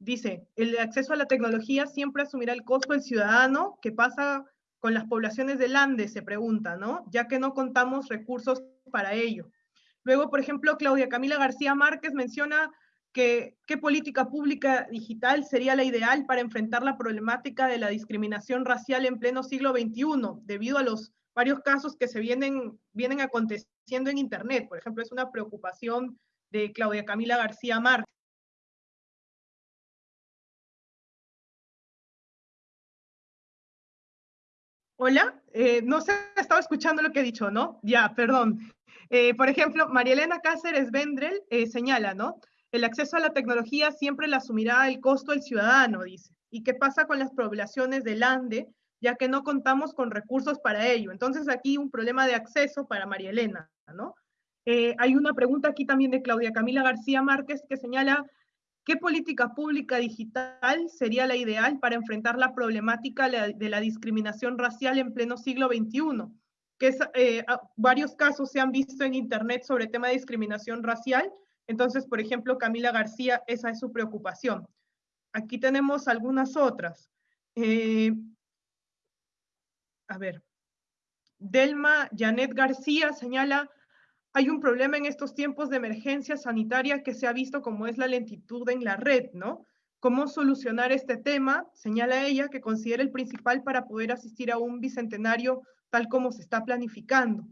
S2: Dice, el acceso a la tecnología siempre asumirá el costo del ciudadano. ¿Qué pasa con las poblaciones del Andes? Se pregunta, ¿no? Ya que no contamos recursos para ello. Luego, por ejemplo, Claudia Camila García Márquez menciona que qué política pública digital sería la ideal para enfrentar la problemática de la discriminación racial en pleno siglo XXI, debido a los varios casos que se vienen, vienen aconteciendo en Internet. Por ejemplo, es una preocupación de Claudia Camila García Márquez. Hola, eh, no se ha estado escuchando lo que he dicho, ¿no? Ya, perdón. Eh, por ejemplo, María Elena Cáceres Vendrel eh, señala, ¿no? El acceso a la tecnología siempre la asumirá el costo del ciudadano, dice. ¿Y qué pasa con las poblaciones del ANDE, ya que no contamos con recursos para ello? Entonces aquí un problema de acceso para María Elena, ¿no? hay una pregunta aquí también de Claudia Camila García Márquez que señala ¿Qué política pública digital sería la ideal para enfrentar la problemática de la discriminación racial en pleno siglo XXI? Que eh, varios casos se han visto en Internet sobre el tema de discriminación racial. Entonces, por ejemplo, Camila García, esa es su preocupación. Aquí tenemos algunas otras. Eh, a ver. Delma Janet García señala hay un problema en estos tiempos de emergencia sanitaria que se ha visto como es la lentitud en la red, ¿no? ¿Cómo solucionar este tema? Señala ella que considera el principal para poder asistir a un bicentenario tal como se está planificando.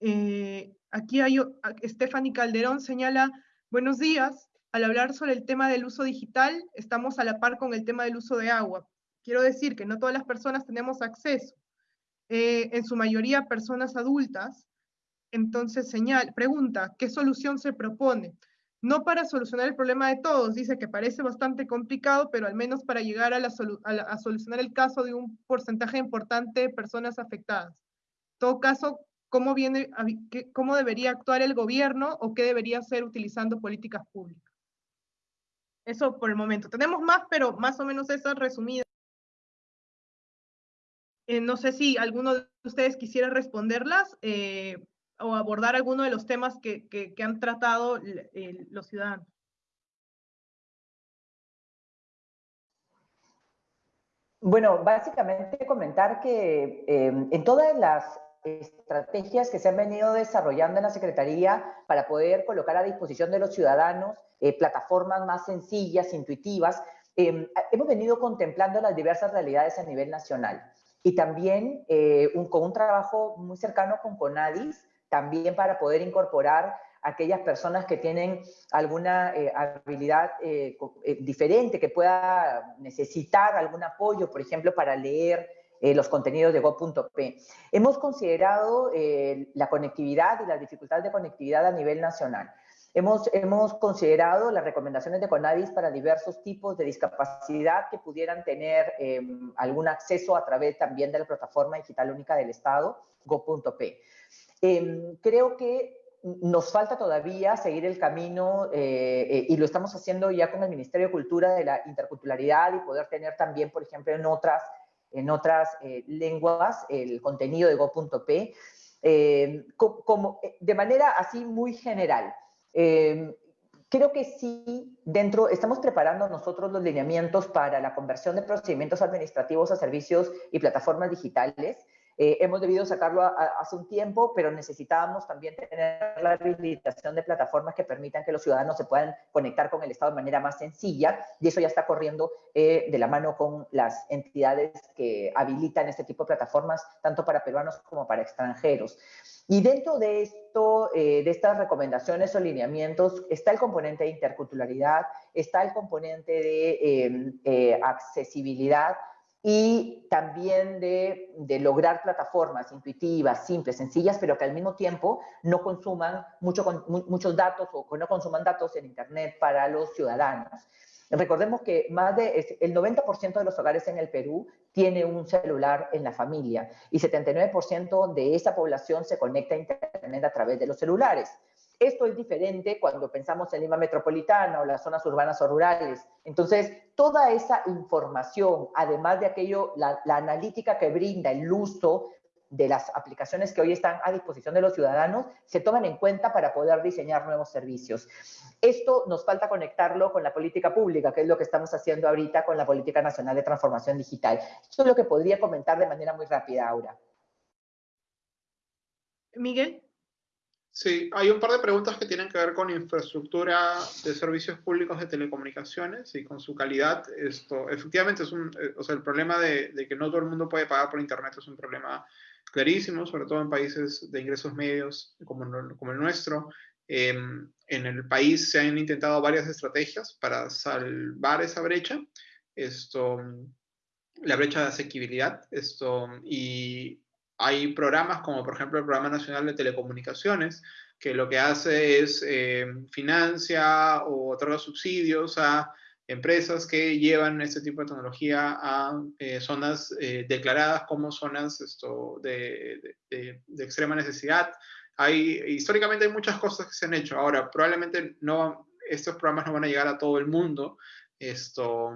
S2: Eh, aquí hay, Stephanie Calderón señala, buenos días, al hablar sobre el tema del uso digital, estamos a la par con el tema del uso de agua. Quiero decir que no todas las personas tenemos acceso, eh, en su mayoría personas adultas, entonces, señal, pregunta, ¿qué solución se propone? No para solucionar el problema de todos, dice que parece bastante complicado, pero al menos para llegar a, solucionar el caso de un porcentaje importante de personas afectadas. En todo caso, ¿cómo, viene, ¿cómo debería actuar el gobierno o qué debería hacer utilizando políticas públicas? Eso por el momento. Tenemos más, pero más o menos esas resumidas. Eh, no sé si alguno de ustedes quisiera responderlas. Eh, o abordar alguno de los temas que, han tratado los ciudadanos.
S1: Bueno, básicamente comentar que em, en todas las estrategias que se han venido desarrollando en la Secretaría para poder colocar a disposición de los ciudadanos eh, plataformas más sencillas, intuitivas, em, hemos venido contemplando las diversas realidades a nivel nacional y también eh, con un trabajo muy cercano con CONADIS, también para poder incorporar aquellas personas que tienen alguna eh, habilidad eh, eh, diferente, que pueda necesitar algún apoyo, por ejemplo, para leer los contenidos de Go.p. Hemos considerado la conectividad y las dificultades de conectividad a nivel nacional. Hemos, hemos considerado las recomendaciones de CONADIS para diversos tipos de discapacidad que pudieran tener algún acceso a través también de la plataforma digital única del Estado, Go.p. Em, creo que nos falta todavía seguir el camino eh, eh, y lo estamos haciendo ya con el Ministerio de Cultura de la interculturalidad y poder tener también, por ejemplo, en otras, en otras eh, lenguas el contenido de Go.p. como, de manera así muy general. Creo que sí, dentro, estamos preparando nosotros los lineamientos para la conversión de procedimientos administrativos a servicios y plataformas digitales. Eh, hemos debido sacarlo hace un tiempo, pero necesitábamos también tener la habilitación de plataformas que permitan que los ciudadanos se puedan conectar con el Estado de manera más sencilla, y eso ya está corriendo eh, de la mano con las entidades que habilitan este tipo de plataformas, tanto para peruanos como para extranjeros. Y dentro de esto, eh, de estas recomendaciones o lineamientos, está el componente de interculturalidad, está el componente de accesibilidad, y también de, lograr plataformas intuitivas, simples, sencillas, pero que al mismo tiempo no consuman mucho, muchos datos o no consuman datos en Internet para los ciudadanos. Recordemos que más de el 90% de los hogares en el Perú tiene un celular en la familia y 79% de esa población se conecta a Internet a través de los celulares. Esto es diferente cuando pensamos en Lima Metropolitana o las zonas urbanas o rurales. Entonces, toda esa información, además de aquello, la, analítica que brinda el uso de las aplicaciones que hoy están a disposición de los ciudadanos, se toman en cuenta para poder diseñar nuevos servicios. Esto nos falta conectarlo con la política pública, que es lo que estamos haciendo ahorita con la Política Nacional de Transformación Digital. Esto es lo que podría comentar de manera muy rápida, Aura.
S2: Miguel.
S3: Sí, hay un par de preguntas que tienen que ver con infraestructura de servicios públicos de telecomunicaciones y con su calidad. Esto, efectivamente, es un, eh, o sea, el problema de, que no todo el mundo puede pagar por Internet es un problema clarísimo, sobre todo en países de ingresos medios como, como el nuestro. Em, en el país se han intentado varias estrategias para salvar esa brecha. Esto, la brecha de asequibilidad, esto, y hay programas como por ejemplo el Programa Nacional de Telecomunicaciones, que lo que hace es eh, financia o otorga subsidios a empresas que llevan este tipo de tecnología a eh, zonas eh, declaradas como zonas esto, de, de, extrema necesidad. Hay, históricamente hay muchas cosas que se han hecho. Ahora, probablemente no, estos programas no van a llegar a todo el mundo. Esto,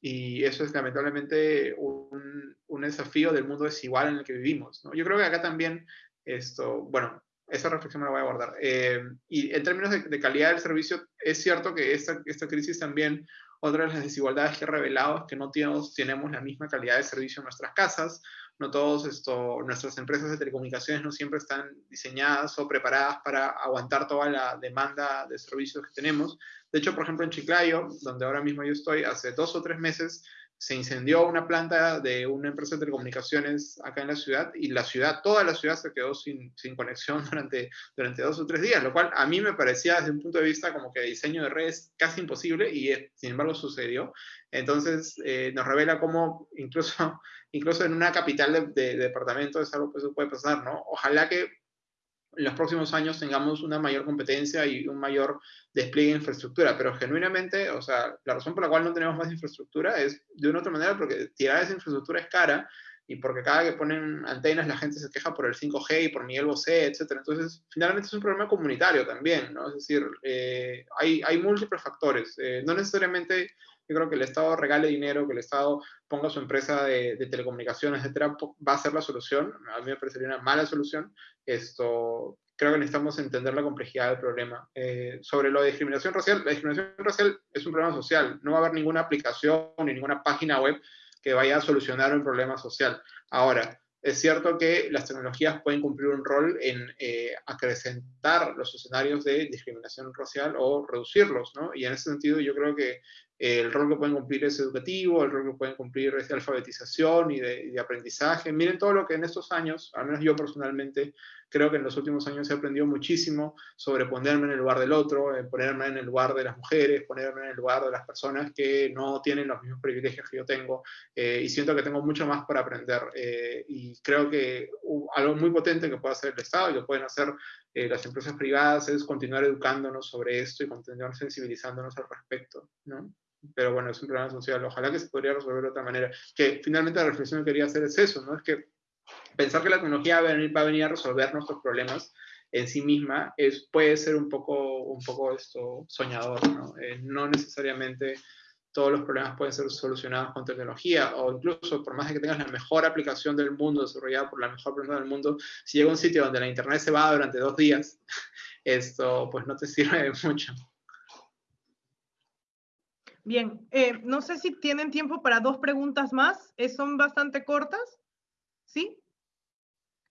S3: y eso es lamentablemente un, un, desafío del mundo desigual en el que vivimos. Yo creo que acá también, esto, bueno, esa reflexión me la voy a guardar. Eh, y en términos de, calidad del servicio, es cierto que esta, esta crisis también, otra de las desigualdades que ha revelado es que no tenemos, tenemos la misma calidad de servicio en nuestras casas, no todos esto, nuestras empresas de telecomunicaciones no siempre están diseñadas o preparadas para aguantar toda la demanda de servicios que tenemos. De hecho, por ejemplo, en Chiclayo, donde ahora mismo yo estoy, hace dos o tres meses se incendió una planta de una empresa de telecomunicaciones acá en la ciudad y la ciudad, toda la ciudad se quedó sin, sin conexión durante, durante dos o tres días, lo cual a mí me parecía desde un punto de vista como que diseño de redes casi imposible y sin embargo sucedió. Entonces eh, nos revela cómo incluso, incluso en una capital de, de, departamento es algo que puede pasar, ¿no? Ojalá que en los próximos años tengamos una mayor competencia y un mayor despliegue de infraestructura, pero genuinamente, o sea, la razón por la cual no tenemos más infraestructura es de una otra manera porque tirar esa infraestructura es cara y porque cada que ponen antenas la gente se queja por el 5G y por Miguel Bosé, etc. Entonces, finalmente es un problema comunitario también, ¿no? Es decir, eh, hay, múltiples factores. Eh, no necesariamente yo creo que el Estado regale dinero, que el Estado ponga su empresa de, telecomunicaciones, etcétera, va a ser la solución. A mí me parecería una mala solución. Esto, creo que necesitamos entender la complejidad del problema. Eh, sobre lo de discriminación racial, la discriminación racial es un problema social. No va a haber ninguna aplicación ni ninguna página web que vaya a solucionar un problema social. Ahora, es cierto que las tecnologías pueden cumplir un rol en eh, acrecentar los escenarios de discriminación racial o reducirlos, ¿no? Y en ese sentido yo creo que el rol que pueden cumplir es educativo, el rol que pueden cumplir es de alfabetización y de, aprendizaje. Miren todo lo que en estos años, al menos yo personalmente, creo que en los últimos años he aprendido muchísimo sobre ponerme en el lugar del otro, ponerme en el lugar de las mujeres, ponerme en el lugar de las personas que no tienen los mismos privilegios que yo tengo eh, y siento que tengo mucho más por aprender. Eh, y creo que algo muy potente que puede hacer el Estado y que pueden hacer eh, las empresas privadas es continuar educándonos sobre esto y continuar sensibilizándonos al respecto, ¿no? pero bueno, es un problema social. Ojalá que se podría resolver de otra manera. Que finalmente la reflexión que quería hacer es eso, ¿no? Es que pensar que la tecnología va a venir, a, resolver nuestros problemas en sí misma es, puede ser un poco, un poco esto soñador, ¿no? Eh, no necesariamente todos los problemas pueden ser solucionados con tecnología, o incluso por más de que tengas la mejor aplicación del mundo, desarrollada por la mejor persona del mundo, si llega a un sitio donde la internet se va durante dos días, esto pues no te sirve de mucho.
S2: Bien, eh, no sé si tienen tiempo para dos preguntas más, eh, son bastante cortas, ¿sí?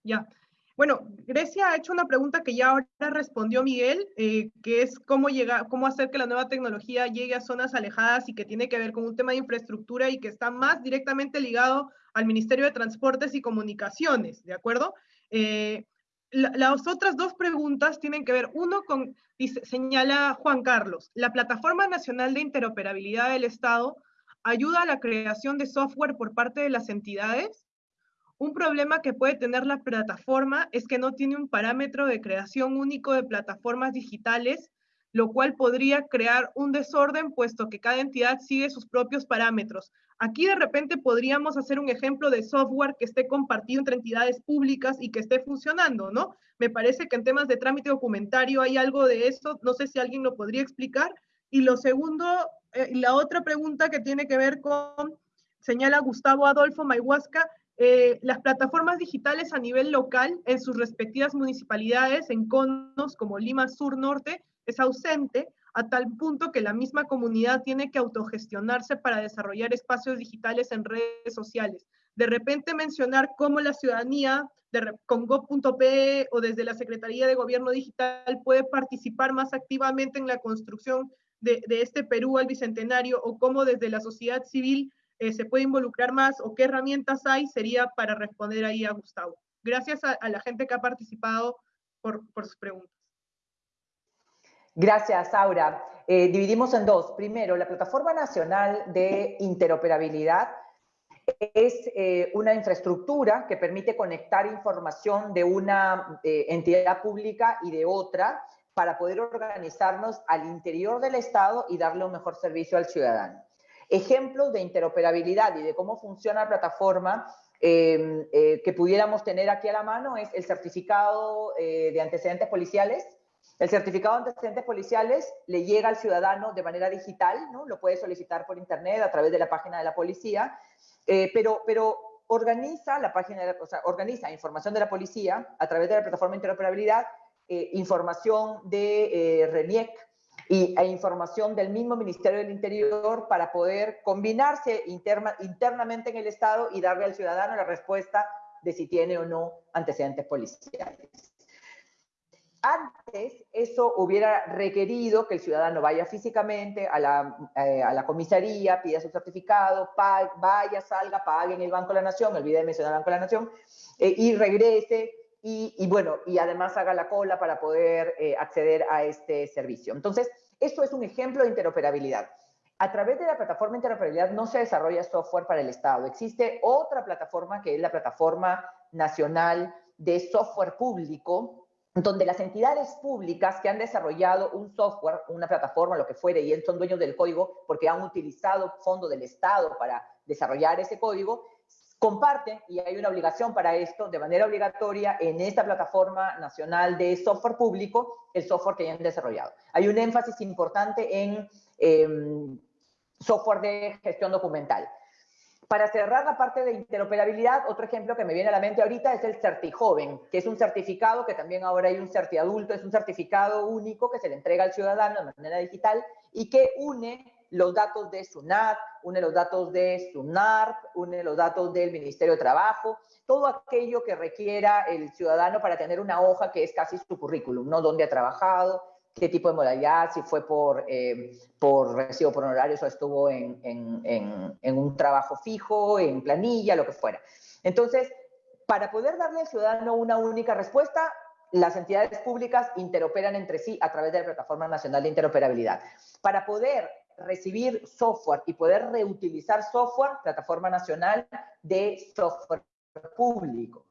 S2: Ya. Bueno, Grecia ha hecho una pregunta que ya ahora respondió Miguel, eh, que es cómo, llegar, cómo hacer que la nueva tecnología llegue a zonas alejadas y que tiene que ver con un tema de infraestructura y que está más directamente ligado al Ministerio de Transportes y Comunicaciones, ¿de acuerdo? Eh, las otras dos preguntas tienen que ver, uno con, señala Juan Carlos, la Plataforma Nacional de Interoperabilidad del Estado ayuda a la creación de software por parte de las entidades un problema que puede tener la plataforma es que no tiene un parámetro de creación único de plataformas digitales, lo cual podría crear un desorden puesto que cada entidad sigue sus propios parámetros. Aquí de repente podríamos hacer un ejemplo de software que esté compartido entre entidades públicas y que esté funcionando, ¿no? Me parece que en temas de trámite documentario hay algo de eso, no sé si alguien lo podría explicar. Y lo segundo, eh, la otra pregunta que tiene que ver con, señala Gustavo Adolfo Mayhuasca, eh, las plataformas digitales a nivel local en sus respectivas municipalidades, en conos como Lima Sur Norte, es ausente a tal punto que la misma comunidad tiene que autogestionarse para desarrollar espacios digitales en redes sociales. De repente mencionar cómo la ciudadanía con go.pe o desde la Secretaría de Gobierno Digital puede participar más activamente en la construcción de, de este Perú al Bicentenario o cómo desde la sociedad civil eh, se puede involucrar más o qué herramientas hay, sería para responder ahí a Gustavo. Gracias a, la gente que ha participado por, sus preguntas.
S1: Gracias, Aura. Eh, dividimos en dos. Primero, la Plataforma Nacional de Interoperabilidad es eh, una infraestructura que permite conectar información de una entidad pública y de otra para poder organizarnos al interior del Estado y darle un mejor servicio al ciudadano. Ejemplos de interoperabilidad y de cómo funciona la plataforma em, eh, que pudiéramos tener aquí a la mano es el certificado eh, de antecedentes policiales. El certificado de antecedentes policiales le llega al ciudadano de manera digital, ¿no? lo puede solicitar por internet a través de la página de la policía, eh, pero, pero organiza la página, de o sea, organiza información de la policía a través de la plataforma de interoperabilidad, información de RENIEC, y, e información del mismo Ministerio del Interior para poder combinarse internamente en el Estado y darle al ciudadano la respuesta de si tiene o no antecedentes policiales. Antes, eso hubiera requerido que el ciudadano vaya físicamente a la, eh, a la comisaría, pida su certificado, vaya, salga, pague en el Banco de la Nación, olvide de mencionar el Banco de la Nación, eh, y regrese y, bueno, y además haga la cola para poder eh, acceder a este servicio. Entonces, esto es un ejemplo de interoperabilidad. A través de la plataforma de interoperabilidad no se desarrolla software para el Estado. Existe otra plataforma que es la plataforma nacional de software público, donde las entidades públicas que han desarrollado un software, una plataforma, lo que fuere, y son dueños del código porque han utilizado fondo del Estado para desarrollar ese código, comparten, y hay una obligación para esto, de manera obligatoria en esta plataforma nacional de software público, el software que hayan desarrollado. Hay un énfasis importante en em, software de gestión documental. Para cerrar la parte de interoperabilidad, otro ejemplo que me viene a la mente ahorita es el CertiJoven, que es un certificado que también ahora hay un CertiAdulto, es un certificado único que se le entrega al ciudadano de manera digital y que une los datos de SUNAT, une los datos de SUNARP, une los datos del Ministerio de Trabajo, todo aquello que requiera el ciudadano para tener una hoja que es casi su currículum, ¿no? Dónde ha trabajado, qué tipo de modalidad, si fue por, eh, por recibo por honorarios o estuvo en, en, en, un trabajo fijo, en planilla, lo que fuera. Entonces, para poder darle al ciudadano una única respuesta, las entidades públicas interoperan entre sí a través de la Plataforma Nacional de Interoperabilidad. Para poder recibir software y poder reutilizar software, plataforma nacional de software público.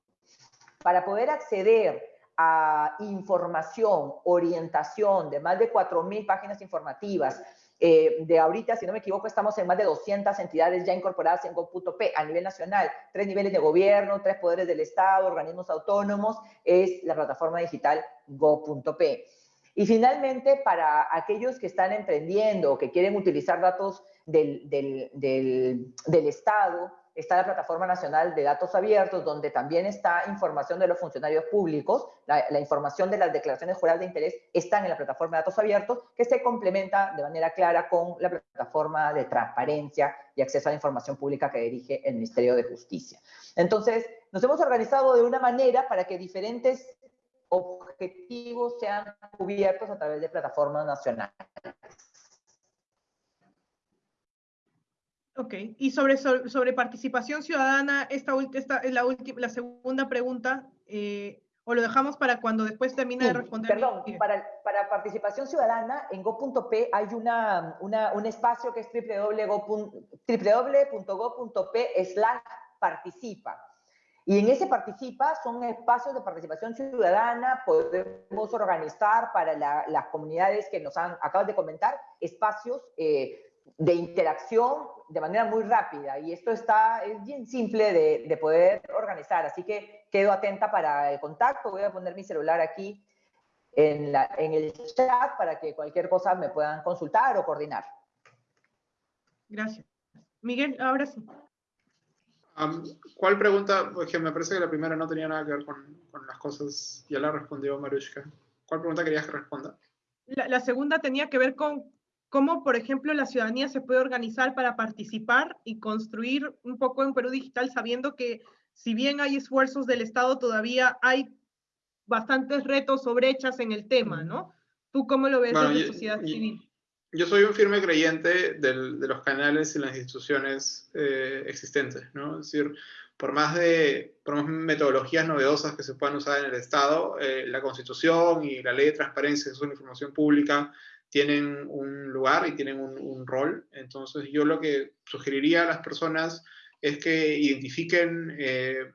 S1: Para poder acceder a información, orientación de más de 4.000 páginas informativas, eh, de ahorita, si no me equivoco, estamos en más de 200 entidades ya incorporadas en Go.p a nivel nacional, tres niveles de gobierno, tres poderes del Estado, organismos autónomos, es la plataforma digital Go.p. Y finalmente, para aquellos que están emprendiendo o que quieren utilizar datos del, del, del, Estado, está la Plataforma Nacional de Datos Abiertos, donde también está información de los funcionarios públicos, la, la, información de las declaraciones juradas de interés están en la Plataforma de Datos Abiertos, que se complementa de manera clara con la Plataforma de Transparencia y Acceso a la Información Pública que dirige el Ministerio de Justicia. Entonces, nos hemos organizado de una manera para que diferentes objetivos sean cubiertos a través de plataformas nacionales.
S2: Ok, y sobre, sobre participación ciudadana, esta, esta es la, última, la segunda pregunta, eh, o lo dejamos para cuando después termine sí, de responder.
S1: Perdón, para, para, participación ciudadana, en go.p hay una, una, un espacio que es www.go.p slash participa. Y en ese participa son espacios de participación ciudadana, podemos organizar para la, las comunidades que nos han, acabas de comentar, espacios eh, de interacción de manera muy rápida y esto está, es bien simple de, de, poder organizar, así que quedo atenta para el contacto, voy a poner mi celular aquí en, la, en el chat para que cualquier cosa me puedan consultar o coordinar.
S2: Gracias. Miguel, ahora sí.
S3: Um, ¿Cuál pregunta? Porque me parece que la primera no tenía nada que ver con, con las cosas, ya la respondió Marushka. ¿Cuál pregunta querías que responda?
S2: La, la segunda tenía que ver con cómo, por ejemplo, la ciudadanía se puede organizar para participar y construir un poco en Perú Digital, sabiendo que si bien hay esfuerzos del Estado, todavía hay bastantes retos o brechas en el tema, ¿no? ¿Tú cómo lo ves bueno, desde la sociedad
S3: y,
S2: civil?
S3: Yo soy un firme creyente del, de los canales y las instituciones eh, existentes, ¿no? Es decir, por más, de, por más metodologías novedosas que se puedan usar en el Estado, eh, la Constitución y la Ley de Transparencia y la Información Pública tienen un lugar y tienen un, un, rol. Entonces yo lo que sugeriría a las personas es que identifiquen eh,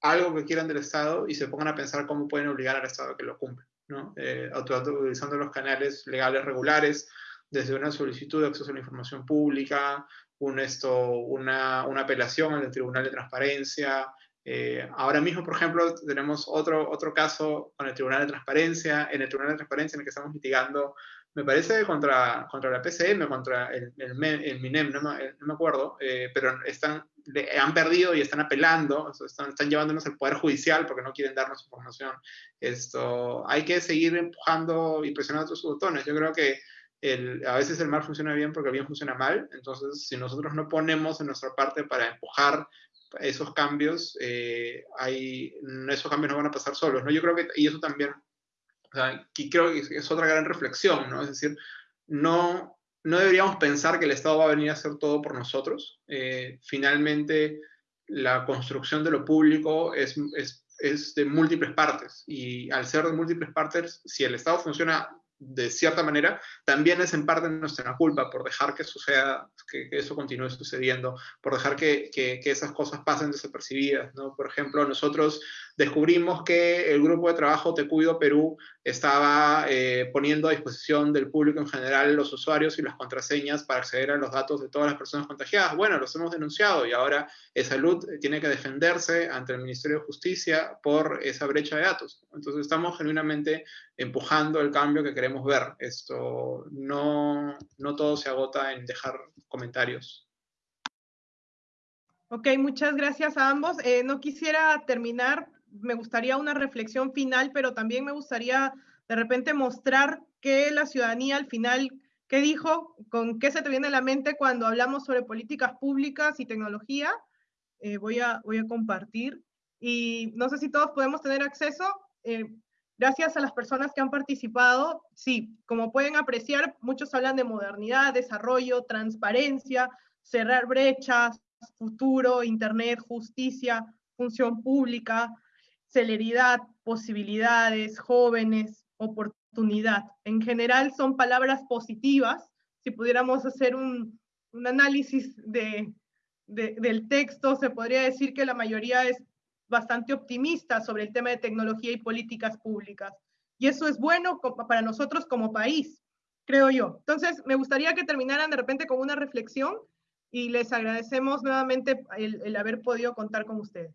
S3: algo que quieran del Estado y se pongan a pensar cómo pueden obligar al Estado a que lo cumpla, ¿no? Eh, utilizando los canales legales regulares, desde una solicitud de acceso a la información pública, un esto, una, una apelación al Tribunal de Transparencia, eh, ahora mismo, por ejemplo, tenemos otro, otro caso con el Tribunal de Transparencia, en el Tribunal de Transparencia en el que estamos litigando me parece contra, contra la PCM, contra el, el, el MINEM, no me, no me acuerdo, eh, pero están, han perdido y están apelando, están, están, llevándonos al Poder Judicial porque no quieren darnos información. Esto, hay que seguir empujando y presionando otros botones. Yo creo que el, a veces el mal funciona bien porque el bien funciona mal, entonces si nosotros no ponemos en nuestra parte para empujar esos cambios, eh, hay, esos cambios no van a pasar solos, ¿no? Yo creo que, y eso también o creo que es otra gran reflexión, ¿no? Es decir, no, no deberíamos pensar que el Estado va a venir a hacer todo por nosotros. Eh, finalmente, la construcción de lo público es, es, es, de múltiples partes y al ser de múltiples partes, si el Estado funciona de cierta manera, también es en parte nuestra culpa por dejar que suceda, que, eso continúe sucediendo, por dejar que, que, que, esas cosas pasen desapercibidas, ¿no? Por ejemplo, nosotros descubrimos que el grupo de trabajo Te Cuido Perú estaba eh, poniendo a disposición del público en general los usuarios y las contraseñas para acceder a los datos de todas las personas contagiadas. Bueno, los hemos denunciado y ahora Salud tiene que defenderse ante el Ministerio de Justicia por esa brecha de datos. Entonces estamos genuinamente empujando el cambio que queremos ver. Esto no, no todo se agota en dejar comentarios.
S2: Ok, muchas gracias a ambos. Eh, no quisiera terminar me gustaría una reflexión final, pero también me gustaría de repente mostrar que la ciudadanía al final, ¿qué dijo? ¿Con qué se te viene a la mente cuando hablamos sobre políticas públicas y tecnología? Eh, voy, a, voy a compartir. Y no sé si todos podemos tener acceso. Eh, gracias a las personas que han participado. Sí, como pueden apreciar, muchos hablan de modernidad, desarrollo, transparencia, cerrar brechas, futuro, Internet, justicia, función pública, celeridad, posibilidades, jóvenes, oportunidad. En general son palabras positivas. Si pudiéramos hacer un, un análisis de, de, del texto, se podría decir que la mayoría es bastante optimista sobre el tema de tecnología y políticas públicas. Y eso es bueno para nosotros como país, creo yo. Entonces, me gustaría que terminaran de repente con una reflexión y les agradecemos nuevamente el haber podido contar con ustedes.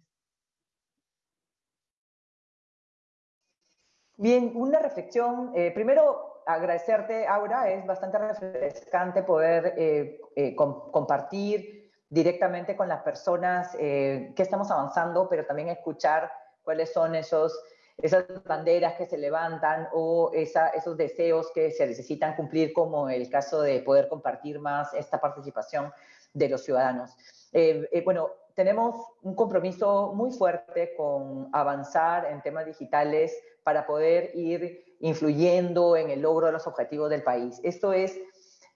S1: Bien, una reflexión. Eh, primero, agradecerte, Aura. Es bastante refrescante poder eh, eh, compartir directamente con las personas que estamos avanzando, pero también escuchar cuáles son esos, esas banderas que se levantan o esos deseos que se necesitan cumplir, como el caso de poder compartir más esta participación de los ciudadanos. bueno, tenemos un compromiso muy fuerte con avanzar en temas digitales para poder ir influyendo en el logro de los objetivos del país. Esto es,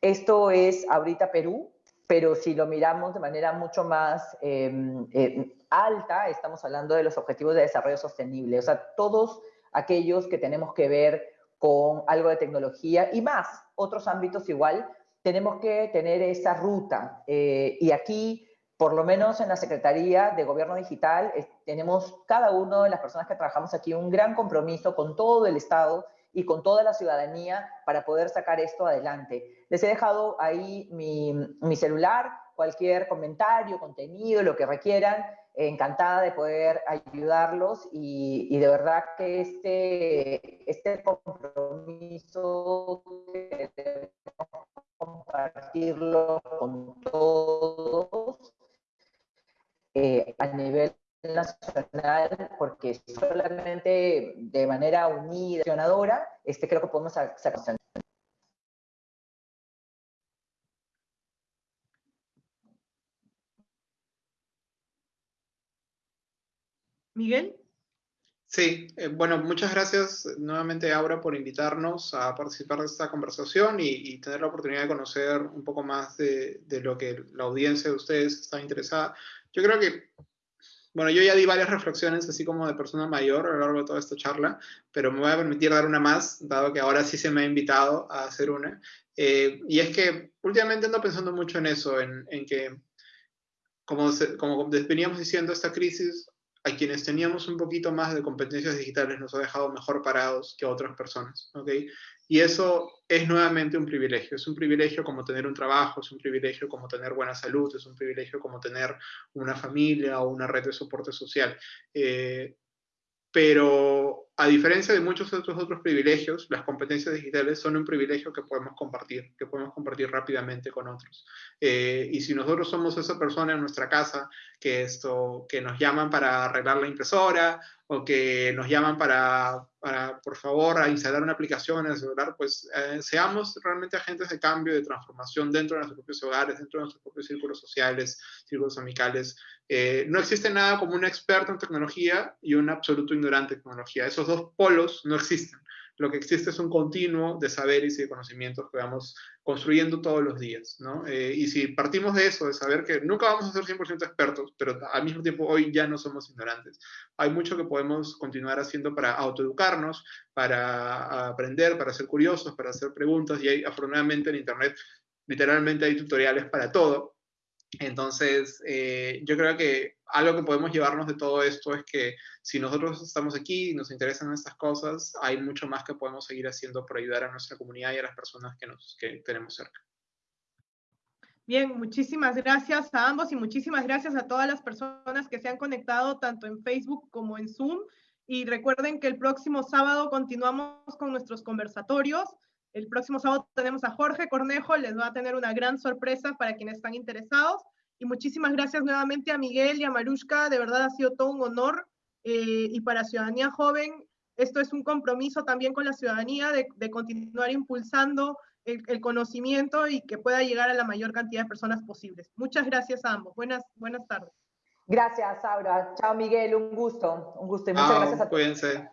S1: esto es ahorita Perú, pero si lo miramos de manera mucho más em, em, alta, estamos hablando de los objetivos de desarrollo sostenible, o sea, todos aquellos que tenemos que ver con algo de tecnología y más, otros ámbitos igual, tenemos que tener esa ruta. Eh, y aquí por lo menos en la Secretaría de Gobierno Digital, tenemos cada uno de las personas que trabajamos aquí un gran compromiso con todo el Estado y con toda la ciudadanía para poder sacar esto adelante. Les he dejado ahí mi, mi celular, cualquier comentario, contenido, lo que requieran, encantada de poder ayudarlos y, y de verdad que este, este compromiso compartirlo con todos eh, a nivel nacional, porque solamente de manera unida, este, creo que podemos sacar.
S2: Miguel.
S3: Sí, eh, bueno, muchas gracias nuevamente, Aura, por invitarnos a participar de esta conversación y, tener la oportunidad de conocer un poco más de, de, lo que la audiencia de ustedes está interesada. Yo creo que, bueno, yo ya di varias reflexiones así como de persona mayor a lo largo de toda esta charla, pero me voy a permitir dar una más, dado que ahora sí se me ha invitado a hacer una. Eh, y es que últimamente ando pensando mucho en eso, en, en que, como, como veníamos diciendo, esta crisis a quienes teníamos un poquito más de competencias digitales nos ha dejado mejor parados que a otras personas, ¿ok? Y eso es nuevamente un privilegio. Es un privilegio como tener un trabajo, es un privilegio como tener buena salud, es un privilegio como tener una familia o una red de soporte social. Eh, pero a diferencia de muchos otros otros privilegios, las competencias digitales son un privilegio que podemos compartir, que podemos compartir rápidamente con otros. Eh, y si nosotros somos esa persona en nuestra casa que, esto, que nos llaman para arreglar la impresora o que nos llaman para, para por favor, a instalar una aplicación en el celular, pues eh, seamos realmente agentes de cambio, de transformación dentro de nuestros propios hogares, dentro de nuestros propios círculos sociales, círculos amicales. Eh, no existe nada como un experto en tecnología y un absoluto ignorante en tecnología. Esos dos polos no existen. Lo que existe es un continuo de saberes y de conocimientos que vamos construyendo todos los días, ¿no? Eh, y si partimos de eso, de saber que nunca vamos a ser 100% expertos, pero al mismo tiempo hoy ya no somos ignorantes, hay mucho que podemos continuar haciendo para autoeducarnos, para aprender, para ser curiosos, para hacer preguntas, y afortunadamente en Internet literalmente hay tutoriales para todo, entonces, eh, yo creo que algo que podemos llevarnos de todo esto es que si nosotros estamos aquí y nos interesan estas cosas, hay mucho más que podemos seguir haciendo para ayudar a nuestra comunidad y a las personas que, nos, que tenemos cerca.
S2: Bien, muchísimas gracias a ambos y muchísimas gracias a todas las personas que se han conectado tanto en Facebook como en Zoom. Y recuerden que el próximo sábado continuamos con nuestros conversatorios. El próximo sábado tenemos a Jorge Cornejo, les va a tener una gran sorpresa para quienes están interesados. Y muchísimas gracias nuevamente a Miguel y a Marushka, de verdad ha sido todo un honor. Eh, y para Ciudadanía Joven, esto es un compromiso también con la ciudadanía de, continuar impulsando el, el, conocimiento y que pueda llegar a la mayor cantidad de personas posibles. Muchas gracias a ambos. Buenas, buenas tardes.
S1: Gracias, Aura. Chao, Miguel. Un gusto. Un gusto. Y muchas gracias a todos.
S3: Cuídense.